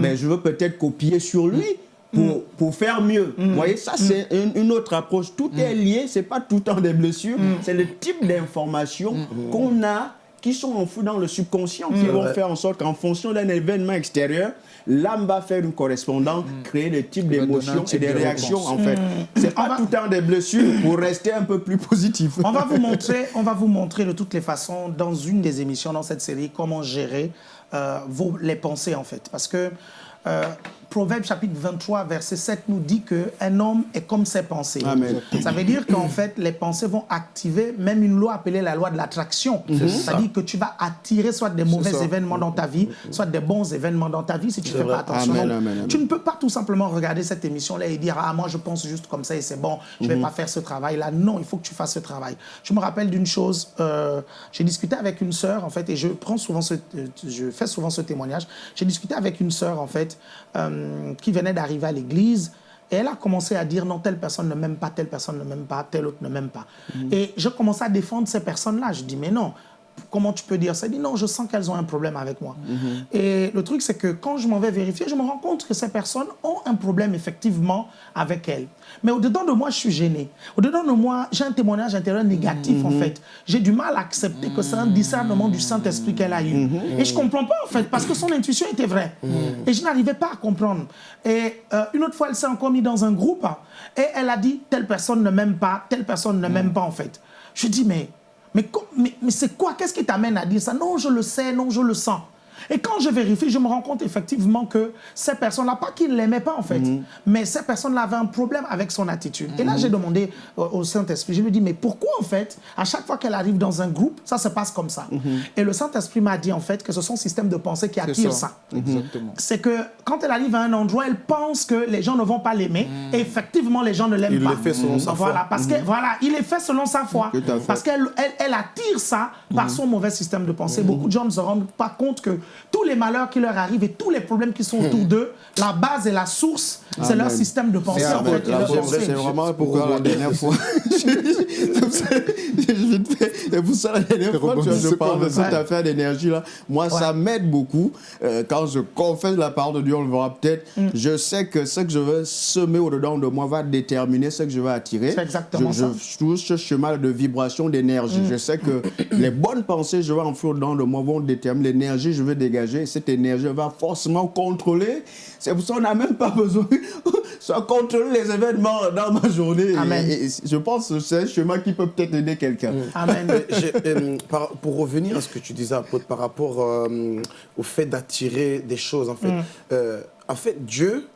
Mais je veux peut-être copier sur lui pour, pour faire mieux. Vous voyez, ça c'est une, une autre approche. Tout est lié, c'est pas tout le temps des blessures, c'est le type d'informations qu'on a qui sont enfouies dans le subconscient qui vont faire en sorte qu'en fonction d'un événement extérieur, l'âme va faire une correspondance, créer des types d'émotions et type des de réactions en fait. C'est pas tout le temps des blessures pour rester un peu plus positif. On va vous montrer, on va vous montrer de toutes les façons dans une des émissions dans cette série comment gérer euh, vos, les pensées en fait, parce que euh, Proverbe chapitre 23, verset 7 nous dit qu'un homme est comme ses pensées. Amen. Ça veut dire qu'en fait, les pensées vont activer même une loi appelée la loi de l'attraction. C'est-à-dire que tu vas attirer soit des mauvais événements dans ta vie, soit des bons événements dans ta vie si tu ne fais vrai. pas attention. Amen, amen. Tu ne peux pas tout simplement regarder cette émission-là et dire Ah, moi, je pense juste comme ça et c'est bon, je ne Mhm. vais pas faire ce travail-là. Non, il faut que tu fasses ce travail. Je me rappelle d'une chose, euh, j'ai discuté avec une sœur, en fait, et je prends souvent ce, euh, je fais souvent ce témoignage. J'ai discuté avec une sœur, en fait, euh, qui venait d'arriver à l'église. Et elle a commencé à dire non, telle personne ne m'aime pas, telle personne ne m'aime pas, telle autre ne m'aime pas. Et je commençais à défendre ces personnes-là. Je dis mais non, comment tu peux dire ça? Elle dit non, je sens qu'elles ont un problème avec moi. Et le truc, c'est que quand je m'en vais vérifier, je me rends compte que ces personnes ont un problème effectivement avec elles. Mais au-dedans de moi, je suis gêné. Au-dedans de moi, j'ai un témoignage intérieur négatif en fait. J'ai du mal à accepter que c'est un discernement du Saint-Esprit qu'elle a eu. Et je comprends pas en fait, parce que son intuition était vraie. Et je n'arrivais pas à comprendre. Et euh, une autre fois, elle s'est encore mise dans un groupe hein, et elle a dit telle personne ne m'aime pas, telle personne ne m'aime pas en fait. Je dis mais mais, c'est quoi? Qu'est-ce qui t'amène à dire ça? Non, je le sais, non, je le sens. Et quand je vérifie, je me rends compte effectivement que ces personnes-là, pas qu'ils ne l'aimaient pas en fait, mais ces personnes-là avaient un problème avec son attitude. Et là, j'ai demandé au, au Saint-Esprit, je lui ai dit, mais pourquoi en fait, à chaque fois qu'elle arrive dans un groupe, ça se passe comme ça Et le Saint-Esprit m'a dit en fait que ce sont système de pensée qui attire ça. ça Exactement. c'est que quand elle arrive à un endroit, elle pense que les gens ne vont pas l'aimer. Et effectivement, les gens ne l'aiment Il pas. le fait selon sa voilà, foi. Parce que, voilà, il est fait selon sa foi. Parce qu'elle elle, elle attire ça par son mauvais système de pensée. Beaucoup de gens ne se rendent pas compte que tous les malheurs qui leur arrivent et tous les problèmes qui sont autour d'eux, la base et la source, c'est leur système de pensée. En fait, c'est pensée. vrai, c'est vraiment pourquoi la dernière fois. C'est pour ça la dernière fois, tu vois, je parle de cette affaire d'énergie-là. Moi, ça m'aide beaucoup. Euh, quand je confesse la parole de Dieu, on le verra peut-être. Mm. Je sais que ce que je veux semer au-dedans de moi va déterminer ce que je vais attirer. C'est exactement je, ça. Mm. Je touche ce chemin de vibration, d'énergie. Je sais que les bonnes pensées que je vais enfuir au-dedans de moi vont déterminer l'énergie que je vais dégager. Cette énergie va forcément contrôler. C'est pour ça qu'on n'a même pas besoin de contrôler les événements dans ma journée. Amen. Et- et je pense que c'est un chemin qui peut peut-être aider quelqu'un. Amen. Euh, par- pour revenir à ce que tu disais Apôtre, par rapport euh, au fait d'attirer des choses, en fait, euh, en fait, Dieu,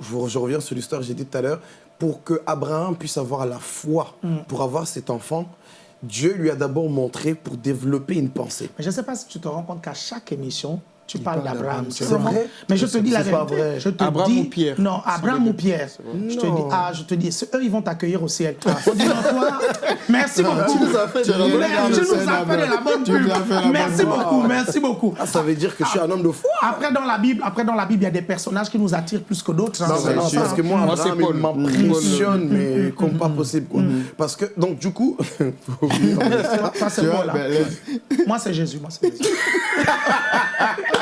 je, je reviens sur l'histoire que j'ai dit tout à l'heure, pour que Abraham puisse avoir la foi pour avoir cet enfant, Dieu lui a d'abord montré pour développer une pensée. Mais je ne sais pas si tu te rends compte qu'à chaque émission, tu parles parle d'Abraham. C'est vrai Mais je te dis la C'est pas vérité. vrai. Je te Abraham dis, ou Pierre Non, Abraham ou. Pierre. Je te dis, ah, je te dis, eux, ils vont t'accueillir au ciel. Merci beaucoup. Tu nous as fait de la bonne Mais regarde tu le nous as Seigneur, fait de la bonne tu nous pub. Merci beaucoup, merci beaucoup. Ah, ça veut dire que je suis un homme de foi. Après dans la Bible, après dans la Bible, il y a des personnages qui nous attirent plus que d'autres. hein. Non, non, parce hein. que moi, Moi, Abraham, il m'impressionne, mais comme pas possible. Parce que, donc, du coup. Ça, c'est vois, là. ben, les- Moi, c'est Jésus. Moi, c'est Jésus.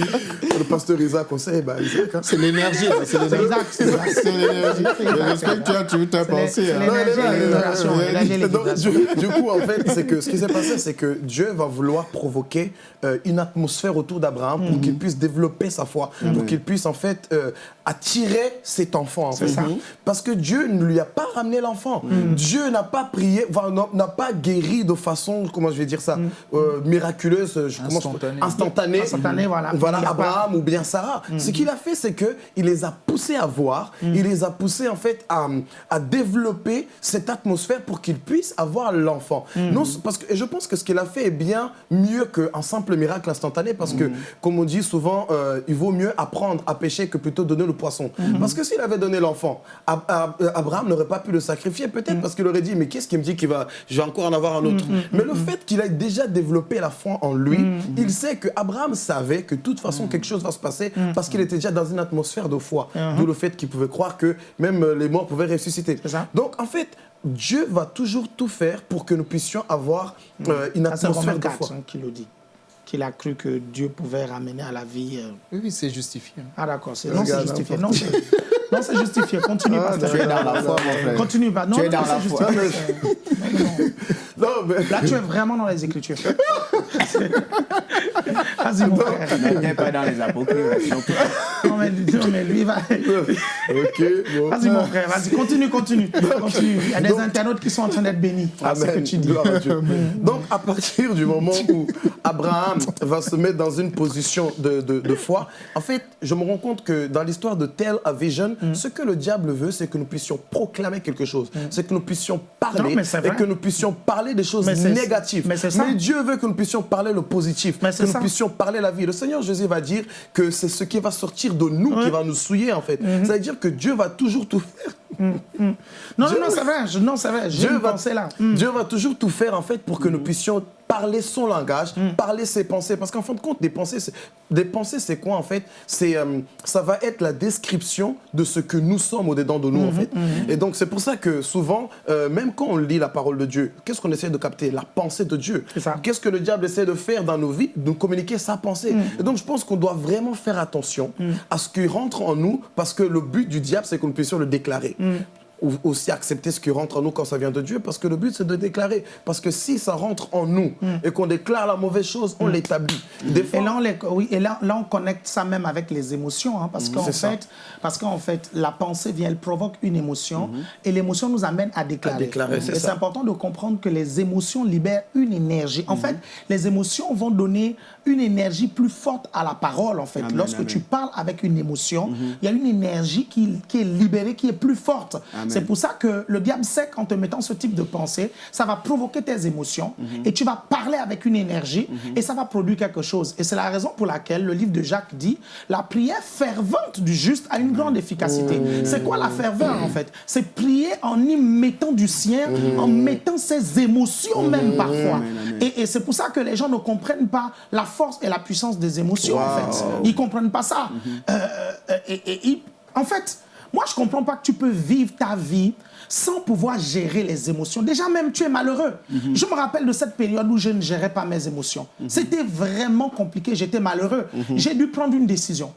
le pasteur Isaac, on sait, bah, Isaac, hein. C'est l'énergie, c'est Isaac, c'est l'énergie. C'est Isaac, Je respecte, tu as- tu les- pensé. c'est hein. l'énergie l'énergie vibrations. du, coup, en fait, c'est que ce qui s'est passé, c'est que Dieu va vouloir provoquer euh, une atmosphère autour d'Abraham pour qu'il puisse développer sa foi, pour qu'il puisse en fait euh, attirer cet enfant. En fait. ça. Parce que Dieu ne lui a pas ramené l'enfant. Dieu n'a pas prié, n'a- pas guéri de façon, comment je vais dire ça, euh, miraculeuse, je- Instantanée. instantanée. Instantanée, voilà. Voilà, Abraham ou bien Sarah. Ce qu'il a fait, c'est que il les a poussés à voir, il les a poussés en fait à, à développer cette atmosphère pour qu'ils puissent avoir l'enfant. Non, c'est parce que et je pense que ce qu'il a fait est bien mieux qu'un simple miracle instantané, parce que comme on dit souvent, euh, il vaut mieux apprendre à pêcher que plutôt donner le poisson. Parce que s'il avait donné l'enfant, Ab- Ab- Abraham n'aurait pas pu le sacrifier, peut-être parce qu'il aurait dit, mais qu'est-ce qui me dit qu'il va, je vais encore en avoir un autre? Mais le fait qu'il ait déjà développé la foi en lui, il sait que Abraham savait que de toute façon quelque chose va se passer parce qu'il était déjà dans une atmosphère de foi. D'où le fait qu'il pouvait croire que même euh, les morts pouvaient ressusciter. C'est ça. Donc en fait, Dieu va toujours tout faire pour que nous puissions avoir euh, une atmosphère de 4 foi. hein, qui le dit. Qu'il a cru que Dieu pouvait ramener à la vie. euh, Oui, oui, c'est justifié. Ah d'accord, c'est non, c'est Regarde, justifié. Non, Non, c'est justifié. Continue, Ah, pasteur. Tu es dans la foi, mon frère. Continue, pas. Non, Tu es dans c'est la foi. justifié. Non, non, non. Non, mais... Là, tu es vraiment dans les Écritures. Vas-y, mon frère. N'était pas dans les apocryphes. Non, mais, non, mais lui, va. Ok, bon. Vas-y, mon frère, vas-y, continue, continue. continue. Il y a des internautes qui sont en train d'être bénis ce que tu dis. Gloire à Dieu. Donc, à partir du moment où Abraham va se mettre dans une position de, de- de foi, en fait, je me rends compte que dans l'histoire de Tel à Mm. ce que le diable veut, c'est que nous puissions proclamer quelque chose, c'est que nous puissions parler Non, et que nous puissions parler des choses Mais négatives. mais ça. Dieu veut que nous puissions parler le positif, Mais que nous ça. puissions parler la vie. Le Seigneur Jésus va dire que c'est ce qui va sortir de nous qui va nous souiller, en fait. Mm-hmm. Ça veut dire que Dieu va toujours tout faire Non, non, Dieu- non, Dieu une va, là. Mm. Dieu va toujours tout faire en fait pour que nous puissions parler son langage, Mm. parler ses pensées. Parce qu'en fin de compte, des pensées, c'est- des pensées, c'est quoi en fait? C'est euh, ça va être la description de ce que nous sommes au-dedans de nous Mm-hmm, en fait. Et donc c'est pour ça que souvent, euh, même quand on lit la parole de Dieu, qu'est-ce qu'on essaie de capter? La pensée de Dieu. Qu'est-ce que le diable essaie de faire dans nos vies? De nous communiquer sa pensée. Mm. Et donc je pense qu'on doit vraiment faire attention à ce qui rentre en nous, parce que le but du diable, c'est que nous puissions le déclarer Mm. Aussi accepter ce qui rentre en nous quand ça vient de Dieu, parce que le but c'est de déclarer. Parce que si ça rentre en nous et qu'on déclare la mauvaise chose, on l'établit. Fois, Mm. Et là, on les- oui, et là, là, on connecte ça même avec les émotions, hein, parce qu'en ça. fait, parce qu'en fait, la pensée vient, elle provoque une émotion, et l'émotion nous amène à déclarer. À déclarer, c'est et c'est important de comprendre que les émotions libèrent une énergie. En fait, les émotions vont donner une énergie plus forte à la parole. En fait, Amen, lorsque amen. tu parles avec une émotion, il y a une énergie qui, qui est libérée, qui est plus forte. Amen. C'est pour ça que le diable sait qu'en te mettant ce type de pensée, ça va provoquer tes émotions et tu vas parler avec une énergie et ça va produire quelque chose. Et c'est la raison pour laquelle le livre de Jacques dit la prière fervente du juste a une grande efficacité. C'est quoi la ferveur en fait? C'est prier en y mettant du sien, en mettant ses émotions même parfois. Et, et c'est pour ça que les gens ne comprennent pas la force et la puissance des émotions en fait. Ils comprennent pas ça. Euh, euh, et, et- et- en fait, moi je comprends pas que tu peux vivre ta vie sans pouvoir gérer les émotions. Déjà même tu es malheureux. Je me rappelle de cette période où je ne gérais pas mes émotions. C'était vraiment compliqué, j'étais malheureux. J'ai dû prendre une décision.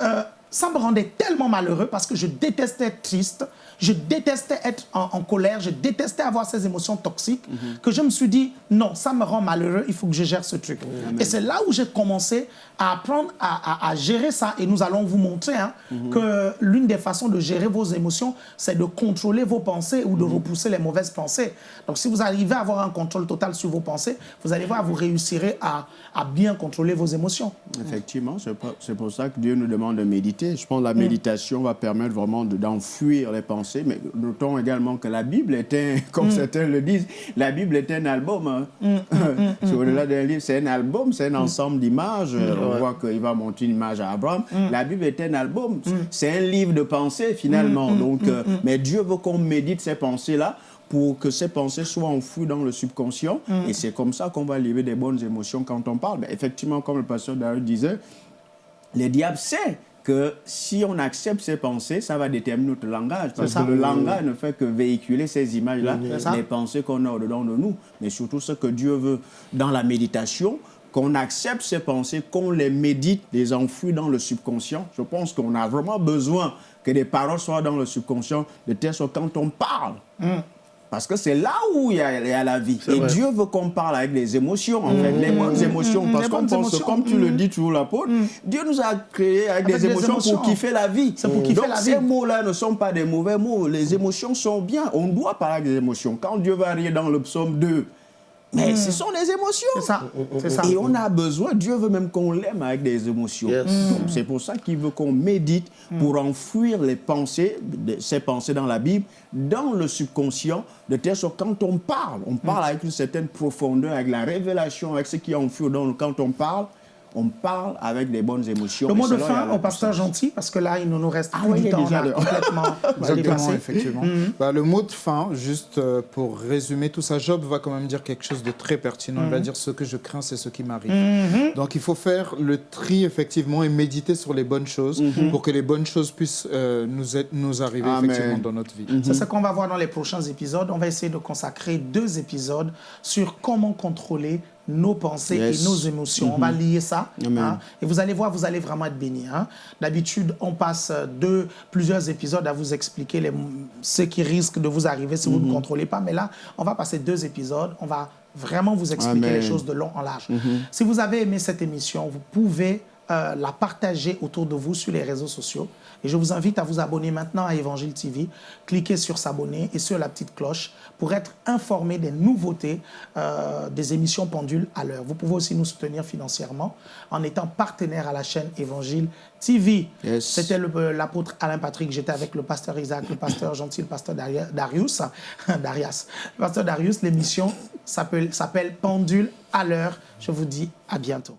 Euh, ça me rendait tellement malheureux parce que je détestais être triste, je détestais être en, en colère, je détestais avoir ces émotions toxiques, que je me suis dit, non, ça me rend malheureux, il faut que je gère ce truc. Et c'est là où j'ai commencé à apprendre à, à- à gérer ça. Et nous allons vous montrer hein, que l'une des façons de gérer vos émotions, c'est de contrôler vos pensées ou de repousser les mauvaises pensées. Donc si vous arrivez à avoir un contrôle total sur vos pensées, vous allez voir, vous réussirez à, à bien contrôler vos émotions. Effectivement, c'est pour ça que Dieu nous demande de méditer. Je pense que la méditation va permettre vraiment de- d'enfuir les pensées. Mais notons également que la Bible est un, comme certains le disent, la Bible est un album. hein. C'est au-delà d'un livre, c'est un album, c'est un ensemble d'images. On voit qu'il va monter une image à Abraham. La Bible est un album, c'est un livre de pensées finalement. Donc, euh, mais Dieu veut qu'on médite ces pensées-là pour que ces pensées soient enfouies dans le subconscient. Et c'est comme ça qu'on va livrer des bonnes émotions quand on parle. Mais effectivement, comme le pasteur David disait, le diable sait que si on accepte ces pensées, ça va déterminer notre langage. Parce ça. que le langage ne fait que véhiculer ces images-là, les pensées qu'on a au-dedans de nous. Mais surtout ce que Dieu veut dans la méditation, qu'on accepte ces pensées, qu'on les médite, les enfouit dans le subconscient. Je pense qu'on a vraiment besoin que des paroles soient dans le subconscient, de telle sorte que quand on parle, parce que c'est là où il y, a, il y a la vie. Et vrai. Dieu veut qu'on parle avec les émotions, en fait, les bonnes émotions. mm, parce qu'on pense, émotions. comme tu le Mm. dis toujours, l'apôtre, Dieu nous a créés avec, Avec des, des émotions émotions. pour kiffer la vie. C'est pour kiffer Donc, la ces vie. mots-là ne sont pas des mauvais mots. Les émotions sont bien. On doit parler avec des émotions. Quand Dieu va rire dans le psaume 2, mais ce sont des émotions. C'est ça, c'est ça. Et on a besoin, Dieu veut même qu'on l'aime avec des émotions. Yes. Donc, C'est pour ça qu'il veut qu'on médite pour enfouir les pensées, de- ces pensées dans la Bible, dans le subconscient, de telle sorte que quand on parle, on parle avec une certaine profondeur, avec la révélation, avec ce qui est enfoui dans le quand on parle, on parle avec des bonnes émotions. Le mot de fin au pasteur gentil, parce que là, il ne nous reste Ah plus oui, du il est temps. On déjà a complètement Exactement, effectivement. Bah, le mot de fin, juste euh, pour résumer tout ça, Job va quand même dire quelque chose de très pertinent. Il va dire ce que je crains, c'est ce qui m'arrive. Donc il faut faire le tri, effectivement, et méditer sur les bonnes choses pour que les bonnes choses puissent euh, nous, être- nous arriver Amen. effectivement dans notre vie. C'est ce qu'on va voir dans les prochains épisodes. On va essayer de consacrer deux épisodes sur comment contrôler nos pensées Yes. et nos émotions. On va lier ça. Hein, et vous allez voir, vous allez vraiment être bénis. hein. D'habitude, on passe euh, deux, plusieurs épisodes à vous expliquer les, ce qui risque de vous arriver si vous ne contrôlez pas. Mais là, on va passer deux épisodes. On va vraiment vous expliquer Amen. Les choses de long en large. Si vous avez aimé cette émission, vous pouvez euh, la partager autour de vous sur les réseaux sociaux. Et je vous invite à vous abonner maintenant à Évangile TV. Cliquez sur s'abonner et sur la petite cloche pour être informé des nouveautés euh, des émissions pendules à l'heure. Vous pouvez aussi nous soutenir financièrement en étant partenaire à la chaîne Évangile TV. Yes. C'était euh, l'apôtre Alain Patrick. J'étais avec le pasteur Isaac, le pasteur gentil, le pasteur Darius. Darius. Le pasteur Darius. L'émission s'appelle Pendule à l'heure. Je vous dis à bientôt.